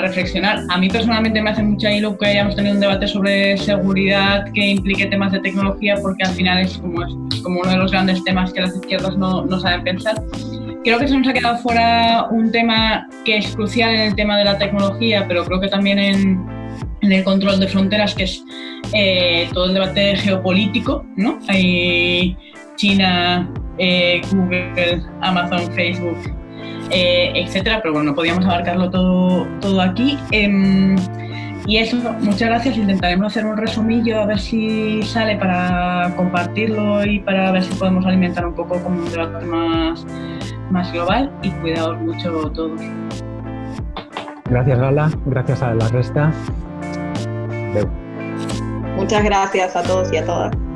reflexionar. A mí personalmente me hace mucha ilusión que hayamos tenido un debate sobre seguridad que implique temas de tecnología, porque al final es como, como uno de los grandes temas que las izquierdas no, no saben pensar creo que se nos ha quedado fuera un tema que es crucial en el tema de la tecnología, pero creo que también en, el control de fronteras, que es eh, todo el debate geopolítico, ¿no? Hay China, eh, Google, Amazon, Facebook, eh, etcétera, pero bueno, no podíamos abarcarlo todo, todo aquí. Y eso, muchas gracias. Intentaremos hacer un resumillo a ver si sale para compartirlo y para ver si podemos alimentar un poco como un debate más más global y cuidaos mucho todos. Gracias Gala, gracias a la resta. Muchas gracias a todos y a todas.